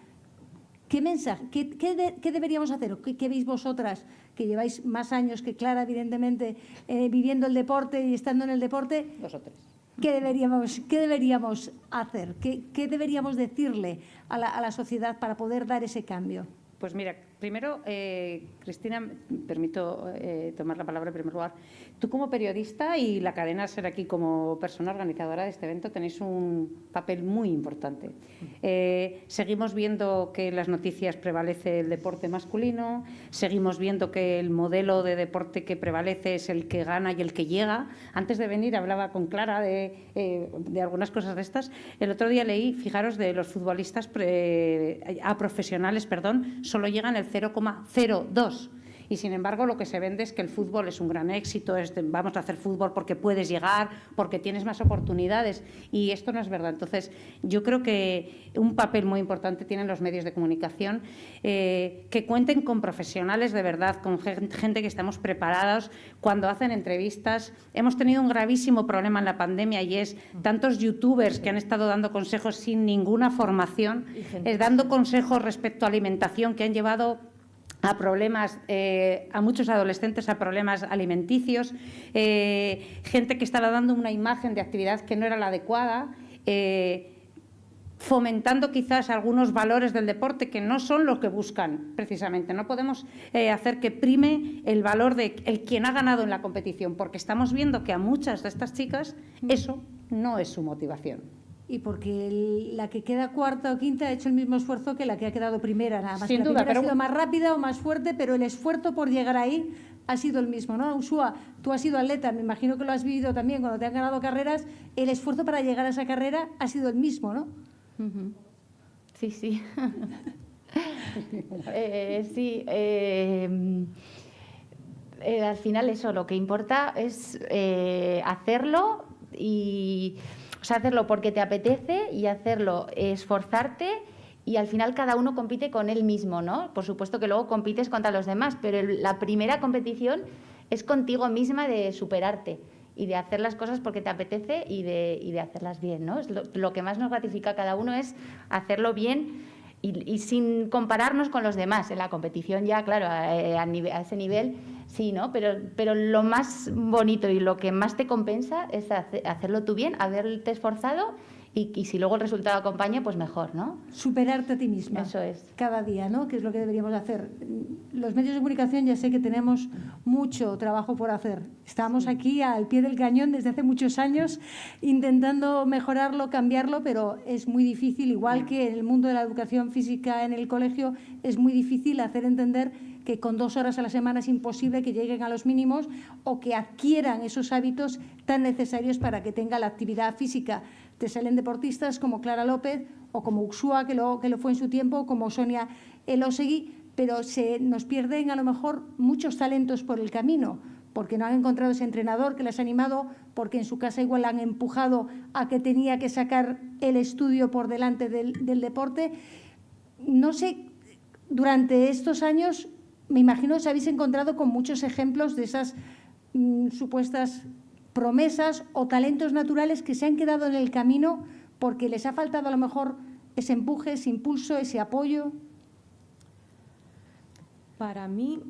¿Qué mensaje, qué, deberíamos hacer? ¿Qué, veis vosotras que lleváis más años que Clara, evidentemente, eh, viviendo el deporte y estando en el deporte? Vosotras. ¿Qué deberíamos, qué deberíamos hacer? ¿Qué, deberíamos decirle a la sociedad para poder dar ese cambio? Pues mira, primero, eh, Cristina, permito eh, tomar la palabra en primer lugar. Tú como periodista y la cadena Ser aquí como persona organizadora de este evento tenéis un papel muy importante. Eh, seguimos viendo que en las noticias prevalece el deporte masculino, seguimos viendo que el modelo de deporte que prevalece es el que gana y el que llega. Antes de venir hablaba con Clara de, de algunas cosas de estas. El otro día leí, fijaros, de los futbolistas a profesionales, perdón, solo llegan el 0,02 y sin embargo lo que se vende es que el fútbol es un gran éxito, es vamos a hacer fútbol porque puedes llegar, porque tienes más oportunidades y esto no es verdad. Entonces yo creo que un papel muy importante tienen los medios de comunicación, eh, que cuenten con profesionales de verdad, con gente que estamos preparados cuando hacen entrevistas. Hemos tenido un gravísimo problema en la pandemia y es tantos youtubers que han estado dando consejos sin ninguna formación, eh, dando consejos respecto a alimentación que han llevado a problemas, eh, a muchos adolescentes a problemas alimenticios, eh, gente que estaba dando una imagen de actividad que no era la adecuada. Eh, fomentando quizás algunos valores del deporte que no son los que buscan precisamente. No podemos eh, hacer que prime el valor de el quien ha ganado en la competición, porque estamos viendo que a muchas de estas chicas eso no es su motivación. Y porque la que queda cuarta o quinta ha hecho el mismo esfuerzo que la que ha quedado primera, nada más. Sin la duda, primera pero- ha sido más rápida o más fuerte, pero el esfuerzo por llegar ahí ha sido el mismo, ¿no? Usua, tú has sido atleta, me imagino que lo has vivido también cuando te han ganado carreras, el esfuerzo para llegar a esa carrera ha sido el mismo, ¿no? Sí, sí. Eh, sí. eh, eh, al final eso, lo que importa es eh, hacerlo y o sea, hacerlo porque te apetece y hacerlo, eh, esforzarte y al final cada uno compite con él mismo, ¿no? Por supuesto que luego compites contra los demás, pero la primera competición es contigo misma de superarte y de hacer las cosas porque te apetece y de, y de hacerlas bien, ¿no? Es lo, que más nos gratifica a cada uno es hacerlo bien y, sin compararnos con los demás. En la competición ya, claro, a, a a ese nivel sí, ¿no? Pero, pero lo más bonito y lo que más te compensa es hace- hacerlo tú bien, haberte esforzado y, y si luego el resultado acompaña, pues mejor, ¿no? Superarte a ti misma. Eso es. Cada día, ¿no? Que es lo que deberíamos hacer. Los medios de comunicación ya sé que tenemos mucho trabajo por hacer. Estamos aquí al pie del cañón desde hace muchos años intentando mejorarlo, cambiarlo, pero es muy difícil, igual que en el mundo de la educación física en el colegio, es muy difícil hacer entender que con dos horas a la semana es imposible que lleguen a los mínimos o que adquieran esos hábitos tan necesarios para que tenga la actividad física. Te salen deportistas como Clara López o como Uxua, que lo, que lo fue en su tiempo, como Sonia Elosegui, pero se nos pierden a lo mejor muchos talentos por el camino, porque no han encontrado ese entrenador que les ha animado, porque en su casa igual la han empujado a que tenía que sacar el estudio por delante del, del deporte. No sé, durante estos años, me imagino os habéis encontrado con muchos ejemplos de esas mm, supuestas promesas o talentos naturales que se han quedado en el camino porque les ha faltado a lo mejor ese empuje, ese impulso, ese apoyo. Para mí,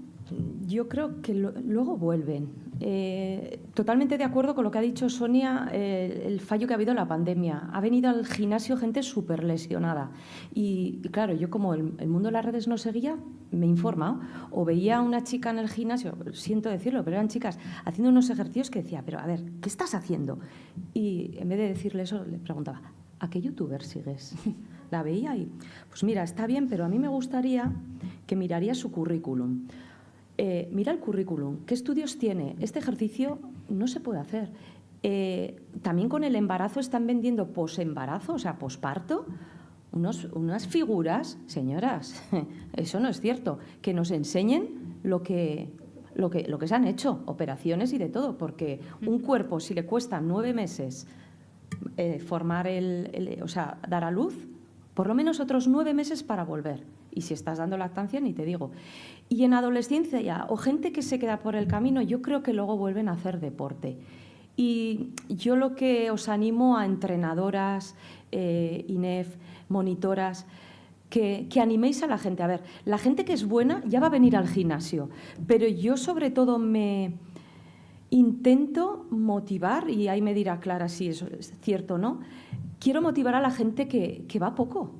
yo creo que luego vuelven. Eh, totalmente de acuerdo con lo que ha dicho Sonia, eh, el fallo que ha habido en la pandemia. Ha venido al gimnasio gente súper lesionada. Y, claro, yo como el, el mundo de las redes no seguía, me he informado. O veía a una chica en el gimnasio, siento decirlo, pero eran chicas haciendo unos ejercicios que decía, pero a ver, ¿qué estás haciendo? Y en vez de decirle eso, le preguntaba, ¿a qué youtuber sigues? La veía y, pues mira, está bien, pero a mí me gustaría que miraría su currículum. Eh, mira el currículum, ¿qué estudios tiene? Este ejercicio no se puede hacer. Eh, también con el embarazo están vendiendo posembarazo, o sea, posparto, unos, unas figuras, señoras, eso no es cierto, que nos enseñen lo que, lo, que, lo que se han hecho, operaciones y de todo, porque un cuerpo, si le cuesta nueve meses eh, formar el, el- o sea, dar a luz, por lo menos otros nueve meses para volver. Y si estás dando lactancia, ni te digo. Y en adolescencia ya, o gente que se queda por el camino, yo creo que luego vuelven a hacer deporte. Y yo lo que os animo a entrenadoras, eh, INEF, monitoras, que, que animéis a la gente. A ver, la gente que es buena ya va a venir al gimnasio, pero yo sobre todo me, intento motivar, y ahí me dirá Clara si es cierto o no, quiero motivar a la gente que, que va poco,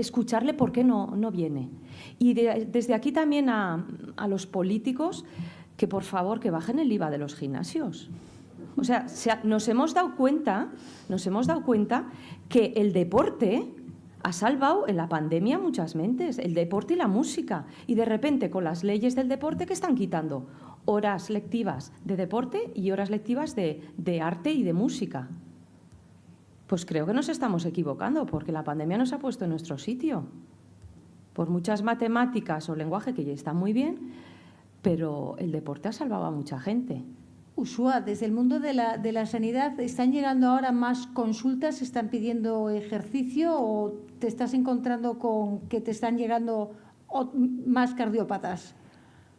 escucharle por qué no, no viene. Y de- desde aquí también a, a los políticos que por favor que bajen el IVA de los gimnasios. O sea, nos hemos dado cuenta, nos hemos dado cuenta que el deporte ha salvado en la pandemia muchas mentes, el deporte y la música. Y de repente con las leyes del deporte que están quitando horas lectivas de deporte y horas lectivas de, de arte y de música. Pues creo que nos estamos equivocando porque la pandemia nos ha puesto en nuestro sitio. Por muchas matemáticas o lenguaje que ya está muy bien, pero el deporte ha salvado a mucha gente. Usua, desde el mundo de la, de la sanidad, ¿están llegando ahora más consultas? ¿Están pidiendo ejercicio o te estás encontrando con que te están llegando más cardiópatas?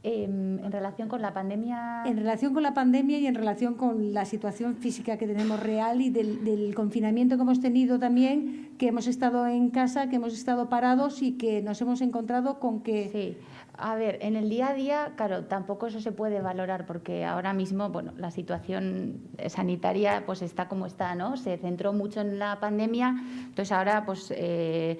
Em, en relación con la pandemia... En relación con la pandemia y en relación con la situación física que tenemos real y del, del confinamiento que hemos tenido también, que hemos estado en casa, que hemos estado parados y que nos hemos encontrado con que Sí, A ver, en el día a día, claro, tampoco eso se puede valorar porque ahora mismo, bueno, la situación sanitaria pues está como está, ¿no? Se centró mucho en la pandemia, entonces ahora pues eh,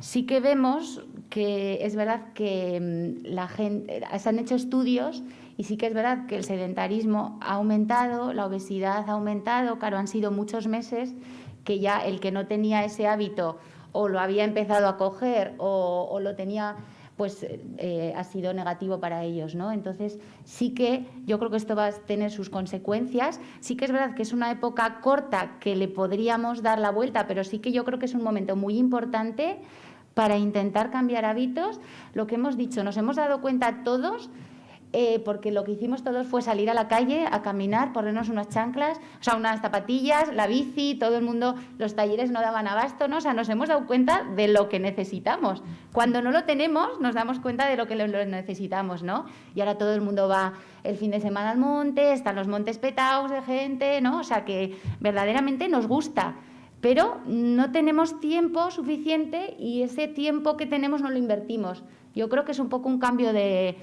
sí que vemos que es verdad que mm, la gente, se han hecho estudios y sí que es verdad que el sedentarismo ha aumentado, la obesidad ha aumentado, claro, han sido muchos meses que ya el que no tenía ese hábito o lo había empezado a coger o, o lo tenía pues eh, ha sido negativo para ellos, ¿no? Entonces sí que yo creo que esto va a tener sus consecuencias. Sí que es verdad que es una época corta que le podríamos dar la vuelta, pero sí que yo creo que es un momento muy importante para intentar cambiar hábitos. Lo que hemos dicho, nos hemos dado cuenta todos eh, porque lo que hicimos todos fue salir a la calle a caminar, ponernos unas chanclas, o sea, unas zapatillas, la bici, todo el mundo, los talleres no daban abasto, ¿no? O sea, nos hemos dado cuenta de lo que necesitamos. Cuando no lo tenemos, nos damos cuenta de lo que lo necesitamos, ¿no? Y ahora todo el mundo va el fin de semana al monte, están los montes petados de gente, ¿no? O sea, que verdaderamente nos gusta pero no tenemos tiempo suficiente y ese tiempo que tenemos no lo invertimos. Yo creo que es un poco un cambio de,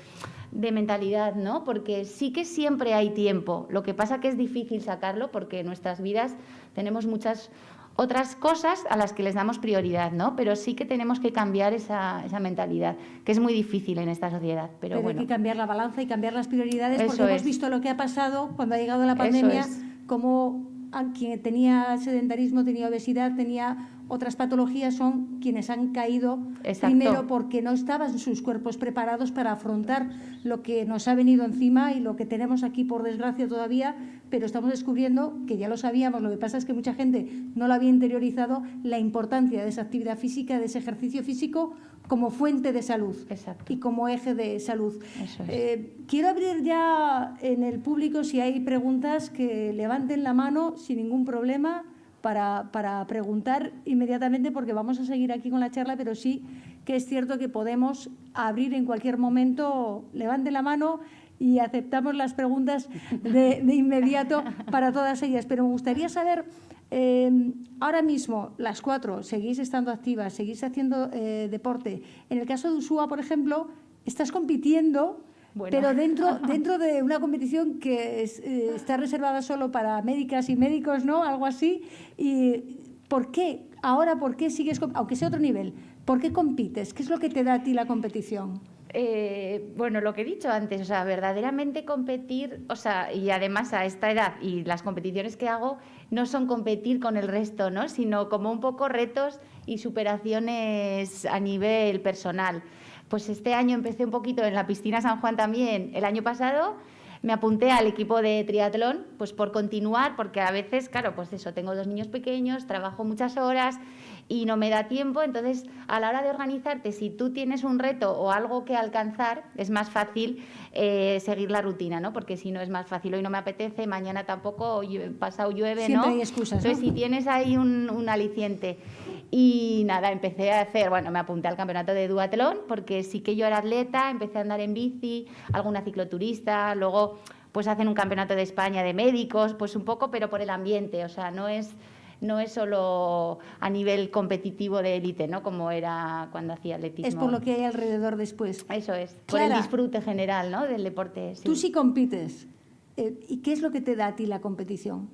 de mentalidad, ¿no? Porque sí que siempre hay tiempo. Lo que pasa que es difícil sacarlo porque en nuestras vidas tenemos muchas otras cosas a las que les damos prioridad, ¿no? Pero sí que tenemos que cambiar esa, esa mentalidad, que es muy difícil en esta sociedad. Pero, bueno. hay que cambiar la balanza y cambiar las prioridades porque hemos visto lo que ha pasado cuando ha llegado la pandemia, como quien tenía sedentarismo, tenía obesidad, tenía otras patologías son quienes han caído primero porque no estaban sus cuerpos preparados para afrontar lo que nos ha venido encima y lo que tenemos aquí por desgracia todavía, pero estamos descubriendo que ya lo sabíamos, lo que pasa es que mucha gente no lo había interiorizado, la importancia de esa actividad física, de ese ejercicio físico como fuente de salud y como eje de salud. Eh, quiero abrir ya en el público si hay preguntas que levanten la mano sin ningún problema para, preguntar inmediatamente porque vamos a seguir aquí con la charla, pero sí que es cierto que podemos abrir en cualquier momento, levante la mano y aceptamos las preguntas de, inmediato para todas ellas. Pero me gustaría saber, eh, ahora mismo, las cuatro, seguís estando activas, seguís haciendo eh, deporte. En el caso de Usúa, por ejemplo, estás compitiendo pero dentro, dentro de una competición que eh, está reservada solo para médicas y médicos, ¿no? Algo así. ¿Y por qué? Ahora, ¿por qué sigues, aunque sea otro nivel, por qué compites? ¿Qué es lo que te da a ti la competición? Eh, bueno, lo que he dicho antes, o sea, verdaderamente competir, o sea, y además a esta edad y las competiciones que hago no son competir con el resto, ¿no? Sino como un poco retos y superaciones a nivel personal. Pues este año empecé un poquito en la piscina San Juan también, el año pasado me apunté al equipo de triatlón, pues por continuar, porque a veces, claro, pues eso, tengo dos niños pequeños, trabajo muchas horas y no me da tiempo, entonces a la hora de organizarte, si tú tienes un reto o algo que alcanzar, es más fácil eh, seguir la rutina, ¿no? Porque si no es más fácil, hoy no me apetece, mañana tampoco, pasado llueve, Siempre ¿no? hay excusas, Entonces, si tienes ahí un, un aliciente y nada, empecé a hacer, bueno, me apunté al campeonato de duatlón porque sí que yo era atleta, empecé a andar en bici, alguna cicloturista, luego pues hacen un campeonato de España de médicos, pues un poco, pero por el ambiente, o sea, no es no es solo a nivel competitivo de élite, ¿no? Como era cuando hacía atletismo. Es por lo que hay alrededor después. Eso es, por el disfrute general, ¿no? Del deporte. Tú sí compites. Eh, ¿Y qué es lo que te da a ti la competición?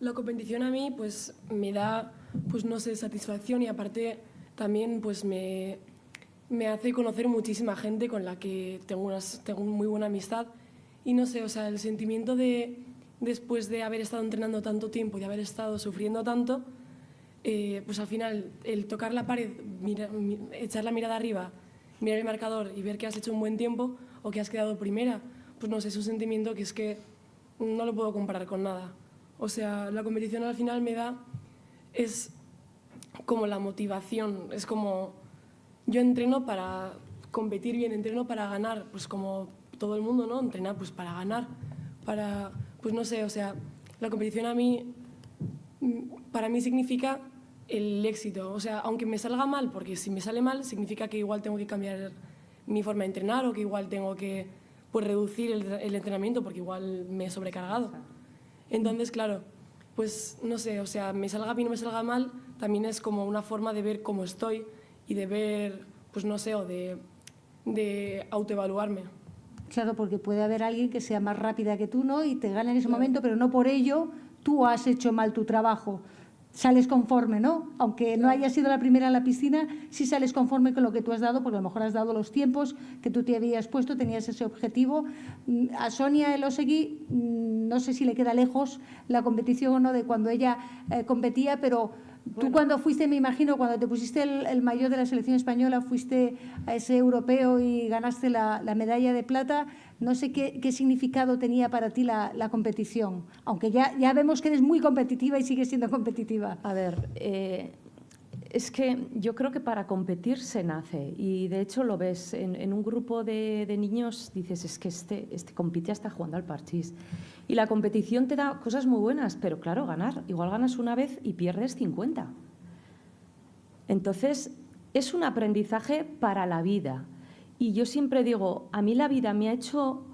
La competición a mí, pues, me da pues no sé, satisfacción y aparte también pues me, me hace conocer muchísima gente con la que tengo, unas, tengo muy buena amistad y no sé, o sea, el sentimiento de después de haber estado entrenando tanto tiempo y de haber estado sufriendo tanto, eh, pues al final el tocar la pared, echar la mirada arriba, mirar el marcador y ver que has hecho un buen tiempo o que has quedado primera, pues no sé, es un sentimiento que es que no lo puedo comparar con nada. O sea, la competición al final me da es como la motivación, es como yo entreno para competir bien, entreno para ganar, pues como todo el mundo, ¿no? Entrenar pues para ganar, para, pues no sé, o sea, la competición a mí, para mí significa el éxito, o sea, aunque me salga mal, porque si me sale mal significa que igual tengo que cambiar mi forma de entrenar o que igual tengo que pues, reducir el, el entrenamiento porque igual me he sobrecargado. Entonces, claro, pues no sé, o sea, me salga bien o me salga mal, también es como una forma de ver cómo estoy y de ver, pues no sé, o de de autoevaluarme. Claro, porque puede haber alguien que sea más rápida que tú, ¿no? Y te gana en ese momento, pero no por ello tú has hecho mal tu trabajo. Sales conforme, ¿no? Aunque no hayas sido la primera en la piscina, sí sales conforme con lo que tú has dado, porque a lo mejor has dado los tiempos que tú te habías puesto, tenías ese objetivo. Mm, A Sonia Elosegui, mm, no sé si le queda lejos la competición o no de cuando ella eh, competía, pero Tú cuando fuiste, me imagino, cuando te pusiste el, el mayor de la selección española, fuiste a ese europeo y ganaste la, la medalla de plata, no sé qué, qué significado tenía para ti la, la competición, aunque ya, ya vemos que eres muy competitiva y sigues siendo competitiva. A ver, eh, es que yo creo que para competir se nace y de hecho lo ves en, un grupo de, de niños, dices, es que este, este compite hasta jugando al parchís. Y la competición te da cosas muy buenas, pero claro, ganar, igual ganas una vez y pierdes 50. Entonces, es un aprendizaje para la vida. Y yo siempre digo, a mí la vida me ha hecho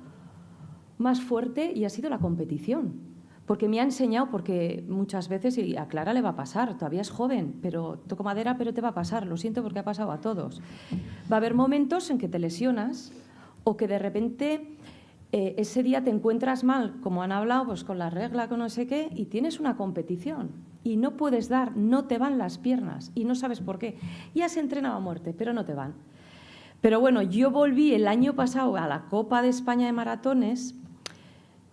más fuerte y ha sido la competición. Porque me ha enseñado, porque muchas veces, y a Clara le va a pasar, todavía es joven, pero toco madera, pero te va a pasar, lo siento porque ha pasado a todos. Va a haber momentos en que te lesionas o que de repente eh, ese día te encuentras mal, como han hablado, pues con la regla, con no sé qué, y tienes una competición y no puedes dar, no te van las piernas y no sabes por qué. Y has entrenado a muerte, pero no te van. Pero bueno, yo volví el año pasado a la Copa de España de Maratones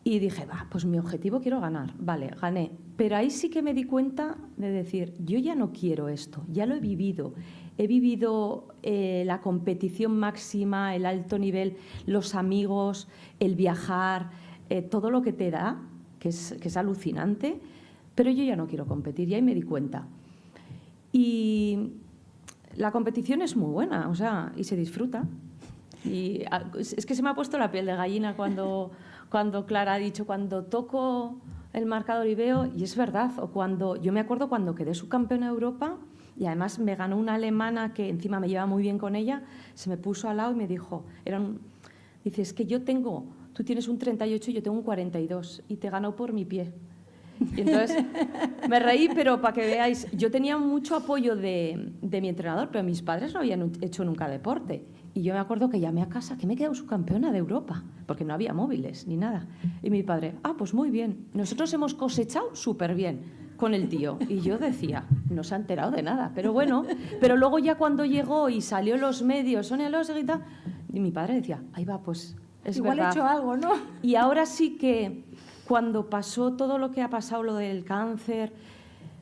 y dije, va, pues mi objetivo quiero ganar. Vale, gané. Pero ahí sí que me di cuenta de decir, yo ya no quiero esto, ya lo he vivido. He vivido eh, la competición máxima, el alto nivel, los amigos, el viajar, eh, todo lo que te da, que es, que es alucinante, pero yo ya no quiero competir y ahí me di cuenta. Y la competición es muy buena, o sea, y se disfruta. Y ah, es que se me ha puesto la piel de gallina cuando, cuando Clara ha dicho, cuando toco el marcador y veo, y es verdad, o cuando, yo me acuerdo cuando quedé subcampeona de Europa y además me ganó una alemana que encima me lleva muy bien con ella, se me puso al lado y me dijo, era un, dice, es que yo tengo, tú tienes un 38 y yo tengo un 42 y te ganó por mi pie. Y entonces me reí, pero para que veáis, yo tenía mucho apoyo de, de, mi entrenador, pero mis padres no habían hecho nunca deporte. Y yo me acuerdo que llamé a casa, que me he quedado subcampeona de Europa, porque no había móviles ni nada. Y mi padre, ah, pues muy bien, nosotros hemos cosechado súper bien con el tío. Y yo decía, no se ha enterado de nada. Pero bueno, pero luego ya cuando llegó y salió los medios, Sonia Los y tal, y mi padre decía, ahí va, pues es Igual verdad. he hecho algo, ¿no? Y ahora sí que cuando pasó todo lo que ha pasado, lo del cáncer,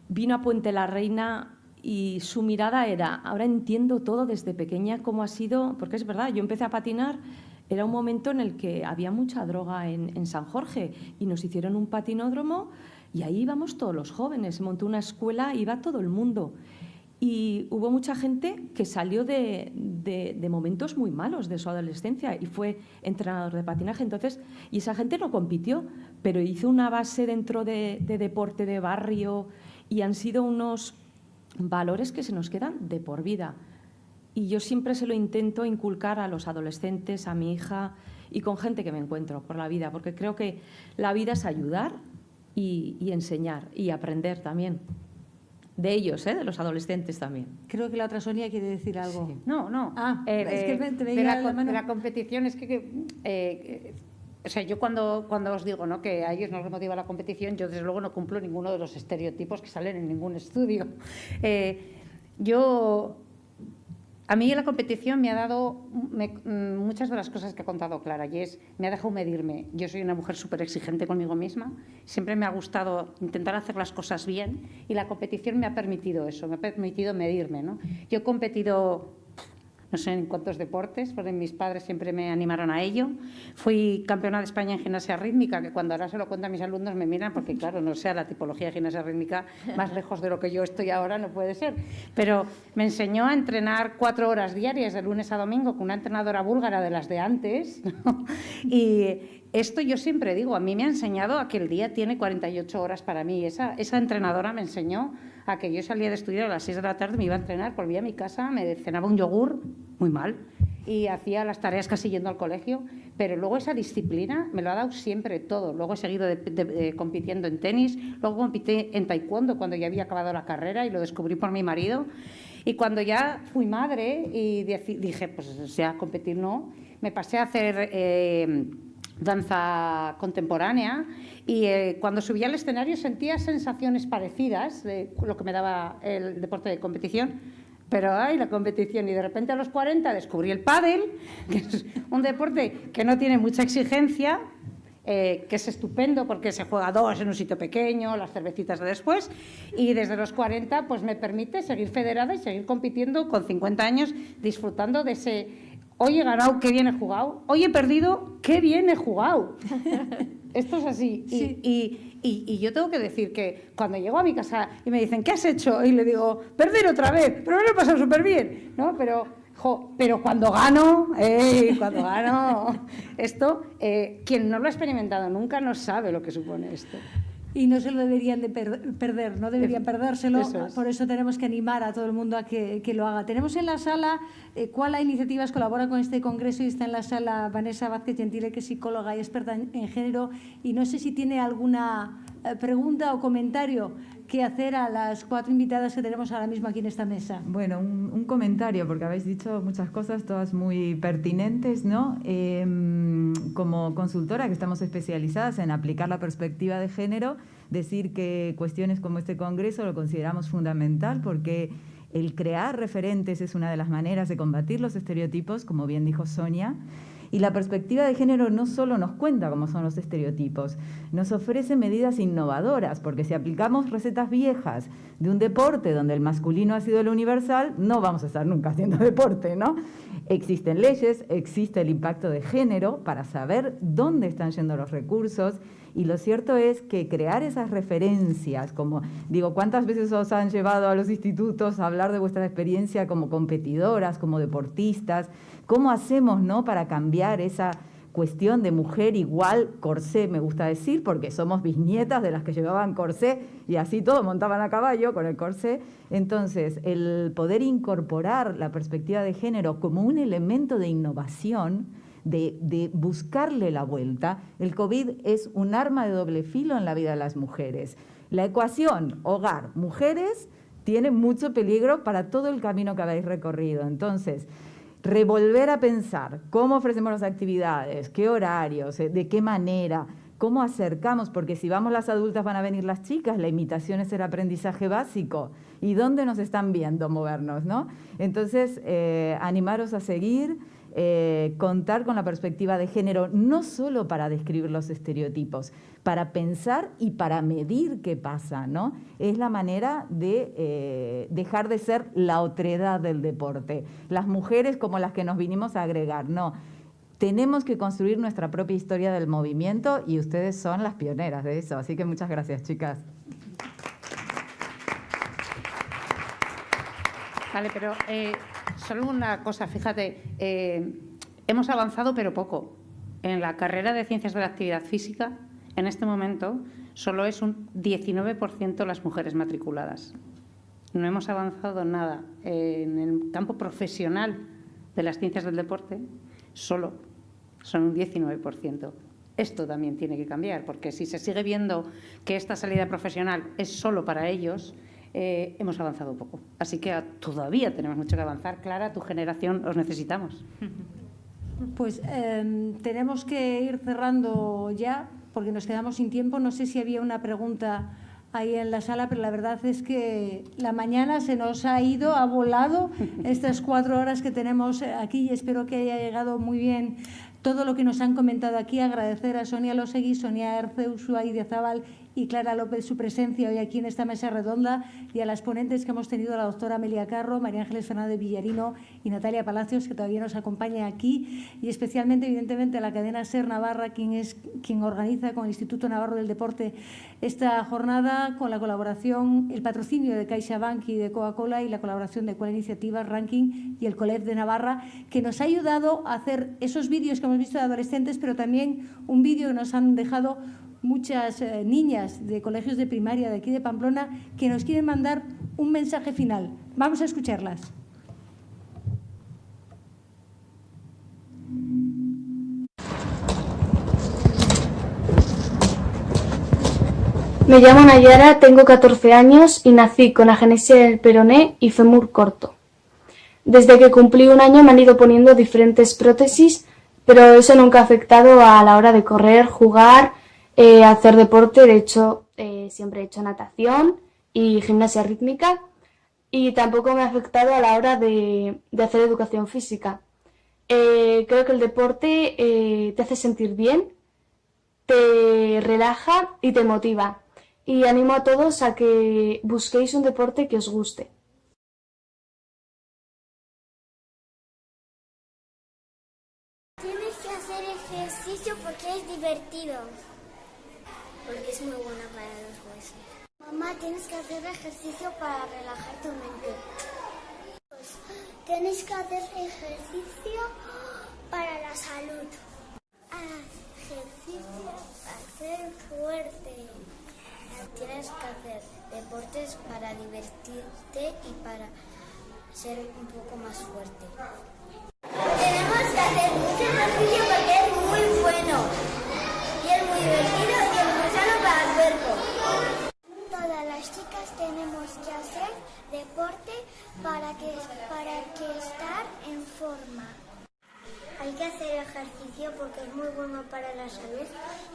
vino a Puente la Reina y su mirada era, ahora entiendo todo desde pequeña cómo ha sido, porque es verdad, yo empecé a patinar, era un momento en el que había mucha droga en, San Jorge y nos hicieron un patinódromo y ahí íbamos todos los jóvenes, se montó una escuela, iba todo el mundo. Y hubo mucha gente que salió de, momentos muy malos de su adolescencia y fue entrenador de patinaje. Entonces, y esa gente no compitió, pero hizo una base dentro de, de deporte de barrio y han sido unos valores que se nos quedan de por vida. Y yo siempre se lo intento inculcar a los adolescentes, a mi hija y con gente que me encuentro por la vida, porque creo que la vida es ayudar y, y enseñar y aprender también de ellos, ¿eh? de los adolescentes también. Creo que la otra Sonia quiere decir algo. Sí. No, no. Ah, eh, es que te de, la, la de, la, competición es que, que eh, o sea, yo cuando, cuando os digo ¿no? que a ellos no les motiva la competición, yo desde luego no cumplo ninguno de los estereotipos que salen en ningún estudio. Eh, yo a mí la competición me ha dado me, muchas de las cosas que ha contado Clara y es, me ha dejado medirme. Yo soy una mujer súper exigente conmigo misma, siempre me ha gustado intentar hacer las cosas bien y la competición me ha permitido eso, me ha permitido medirme. ¿no? Yo he competido no sé en cuántos deportes, porque mis padres siempre me animaron a ello. Fui campeona de España en gimnasia rítmica, que cuando ahora se lo cuento a mis alumnos me miran, porque claro, no sé, la tipología de gimnasia rítmica más lejos de lo que yo estoy ahora no puede ser. Pero me enseñó a entrenar cuatro horas diarias, de lunes a domingo, con una entrenadora búlgara de las de antes. Y esto yo siempre digo, a mí me ha enseñado a que el día tiene 48 horas para mí. Esa, esa entrenadora me enseñó a que yo salía de estudiar a las 6 de la tarde, me iba a entrenar, volvía a mi casa, me cenaba un yogur, muy mal, y hacía las tareas casi yendo al colegio, pero luego esa disciplina me lo ha dado siempre todo. Luego he seguido compitiendo en tenis, luego compité en taekwondo cuando ya había acabado la carrera y lo descubrí por mi marido. Y cuando ya fui madre y dije, pues ya competir no, me pasé a hacer eh, danza contemporánea y eh, cuando subía al escenario sentía sensaciones parecidas de lo que me daba el deporte de competición, pero hay la competición y de repente a los 40 descubrí el pádel, que es un deporte que no tiene mucha exigencia, eh, que es estupendo porque se juega dos en un sitio pequeño, las cervecitas de después, y desde los 40 pues me permite seguir federada y seguir compitiendo con 50 años, disfrutando de ese hoy he ganado, qué bien he jugado, hoy he perdido, qué bien he jugado. Esto es así. Y, yo tengo que decir que cuando llego a mi casa y me dicen, ¿qué has hecho? Y le digo, perder otra vez, pero me lo he pasado súper bien, ¿no? Pero, pero cuando gano, cuando gano esto, eh, quien no lo ha experimentado nunca no sabe lo que supone esto y no se lo deberían de perder, no deberían perdérselo, por eso tenemos que animar a todo el mundo a que, lo haga. Tenemos en la sala, eh, ¿cuál Iniciativas colabora con este congreso? Y está en la sala Vanessa Vázquez Gentile, que es psicóloga y experta en, género, y no sé si tiene alguna eh, pregunta o comentario que hacer a las cuatro invitadas que tenemos ahora mismo aquí en esta mesa. Bueno, un, comentario, porque habéis dicho muchas cosas, todas muy pertinentes, ¿no? Em, como consultora que estamos especializadas en aplicar la perspectiva de género, decir que cuestiones como este congreso lo consideramos fundamental porque el crear referentes es una de las maneras de combatir los estereotipos, como bien dijo Sonia, y la perspectiva de género no solo nos cuenta cómo son los estereotipos, nos ofrece medidas innovadoras, porque si aplicamos recetas viejas de un deporte donde el masculino ha sido el universal, no vamos a estar nunca haciendo deporte, ¿no? Existen leyes, existe el impacto de género para saber dónde están yendo los recursos y lo cierto es que crear esas referencias, como digo, ¿cuántas veces os han llevado a los institutos a hablar de vuestra experiencia como competidoras, como deportistas? ¿Cómo hacemos ¿no? para cambiar esa cuestión de mujer igual corsé, me gusta decir, porque somos bisnietas de las que llevaban corsé y así todo montaban a caballo con el corsé. Entonces, el poder incorporar la perspectiva de género como un elemento de innovación, de, buscarle la vuelta, el COVID es un arma de doble filo en la vida de las mujeres. La ecuación hogar, mujeres, tiene mucho peligro para todo el camino que habéis recorrido. Entonces, revolver a pensar cómo ofrecemos las actividades, qué horarios, eh, de qué manera, cómo acercamos, porque si vamos las adultas van a venir las chicas, la imitación es el aprendizaje básico. ¿Y dónde nos están viendo movernos? ¿no? Entonces, eh, animaros a seguir, eh, contar con la perspectiva de género, no solo para describir los estereotipos, para pensar y para medir qué pasa, ¿no? Es la manera de eh, dejar de ser la otredad del deporte. Las mujeres como las que nos vinimos a agregar, no. Tenemos que construir nuestra propia historia del movimiento y ustedes son las pioneras de eso. Así que muchas gracias, chicas. Vale, pero eh, solo una cosa, fíjate, eh, hemos avanzado pero poco. En la carrera de Ciencias de la Actividad Física, en este momento, solo es un 19% las mujeres matriculadas. No hemos avanzado nada. En el campo profesional de las ciencias del deporte, solo son un 19%. Esto también tiene que cambiar, porque si se sigue viendo que esta salida profesional es solo para ellos, eh, hemos avanzado poco. Así que todavía tenemos mucho que avanzar. Clara, tu generación, os necesitamos. Pues em, tenemos que ir cerrando ya, porque nos quedamos sin tiempo. No sé si había una pregunta ahí en la sala, pero la verdad es que la mañana se nos ha ido, ha volado estas cuatro horas que tenemos aquí y espero que haya llegado muy bien todo lo que nos han comentado aquí. Agradecer a Sonia Losegui, Sonia Erce, Ushuaí de Zabal y Clara López su presencia hoy aquí en esta mesa redonda y a las ponentes que hemos tenido, la doctora Amelia Carro, María Ángeles Fernández Villarino y Natalia Palacios, que todavía nos acompaña aquí, y especialmente, evidentemente, a la cadena SER Navarra, quien, es, quien organiza con el Instituto Navarro del Deporte esta jornada, con la colaboración, el patrocinio de CaixaBank y de Coca-Cola y la colaboración de Cual Iniciativa, Ranking y el COLEF de Navarra, que nos ha ayudado a hacer esos vídeos que hemos visto de adolescentes, pero también un vídeo que nos han dejado muchas eh, niñas de colegios de primaria de aquí de Pamplona que nos quieren mandar un mensaje final. Vamos a escucharlas. Me llamo Nayara, tengo 14 años y nací con agenesia del peroné y fémur corto. Desde que cumplí un año me han ido poniendo diferentes prótesis, pero eso nunca ha afectado a la hora de correr, jugar, eh, hacer deporte. De hecho, eh, siempre he hecho natación y gimnasia rítmica y tampoco me ha afectado a la hora de, de hacer educación física. Eh, creo que el deporte te hace sentir bien, te relaja y te motiva. Y animo a todos a que busquéis un deporte que os guste. Tienes que hacer ejercicio para relajar tu mente. Pues, tienes que hacer ejercicio para la salud. Ejercicio para ser fuerte. Tienes que hacer deportes para divertirte y para ser un poco más fuerte. Tenemos que hacer mucho ejercicio porque es muy bueno. Y es muy divertido y es muy sano para el cuerpo. Todas las chicas tenemos que hacer deporte para que, para que estar en forma. Hay que hacer ejercicio porque es muy bueno para la salud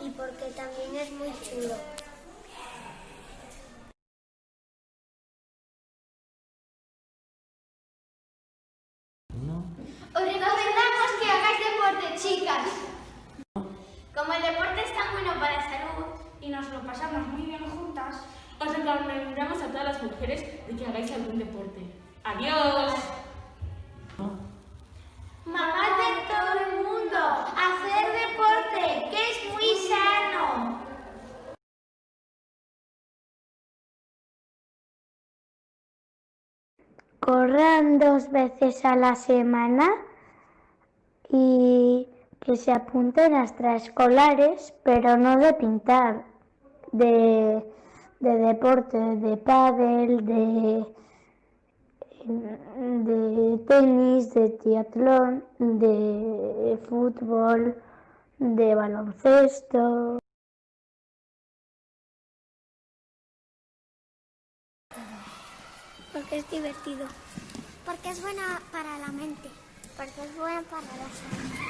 y porque también es muy chulo. Os recomendamos que hagáis deporte, chicas. Como el deporte es tan bueno para la salud y nos lo pasamos muy bien juntas, os recomendamos a todas las mujeres de que hagáis algún deporte. ¡Adiós! Mamás de todo el mundo, hacer deporte, que es muy sano. Corran dos veces a la semana y que se apunten a extraescolares, pero no de pintar, de, de deporte, de pádel, de, de tenis, de triatlón, de fútbol, de baloncesto. Porque es divertido. Porque es buena para la mente. Porque es buena para la salud.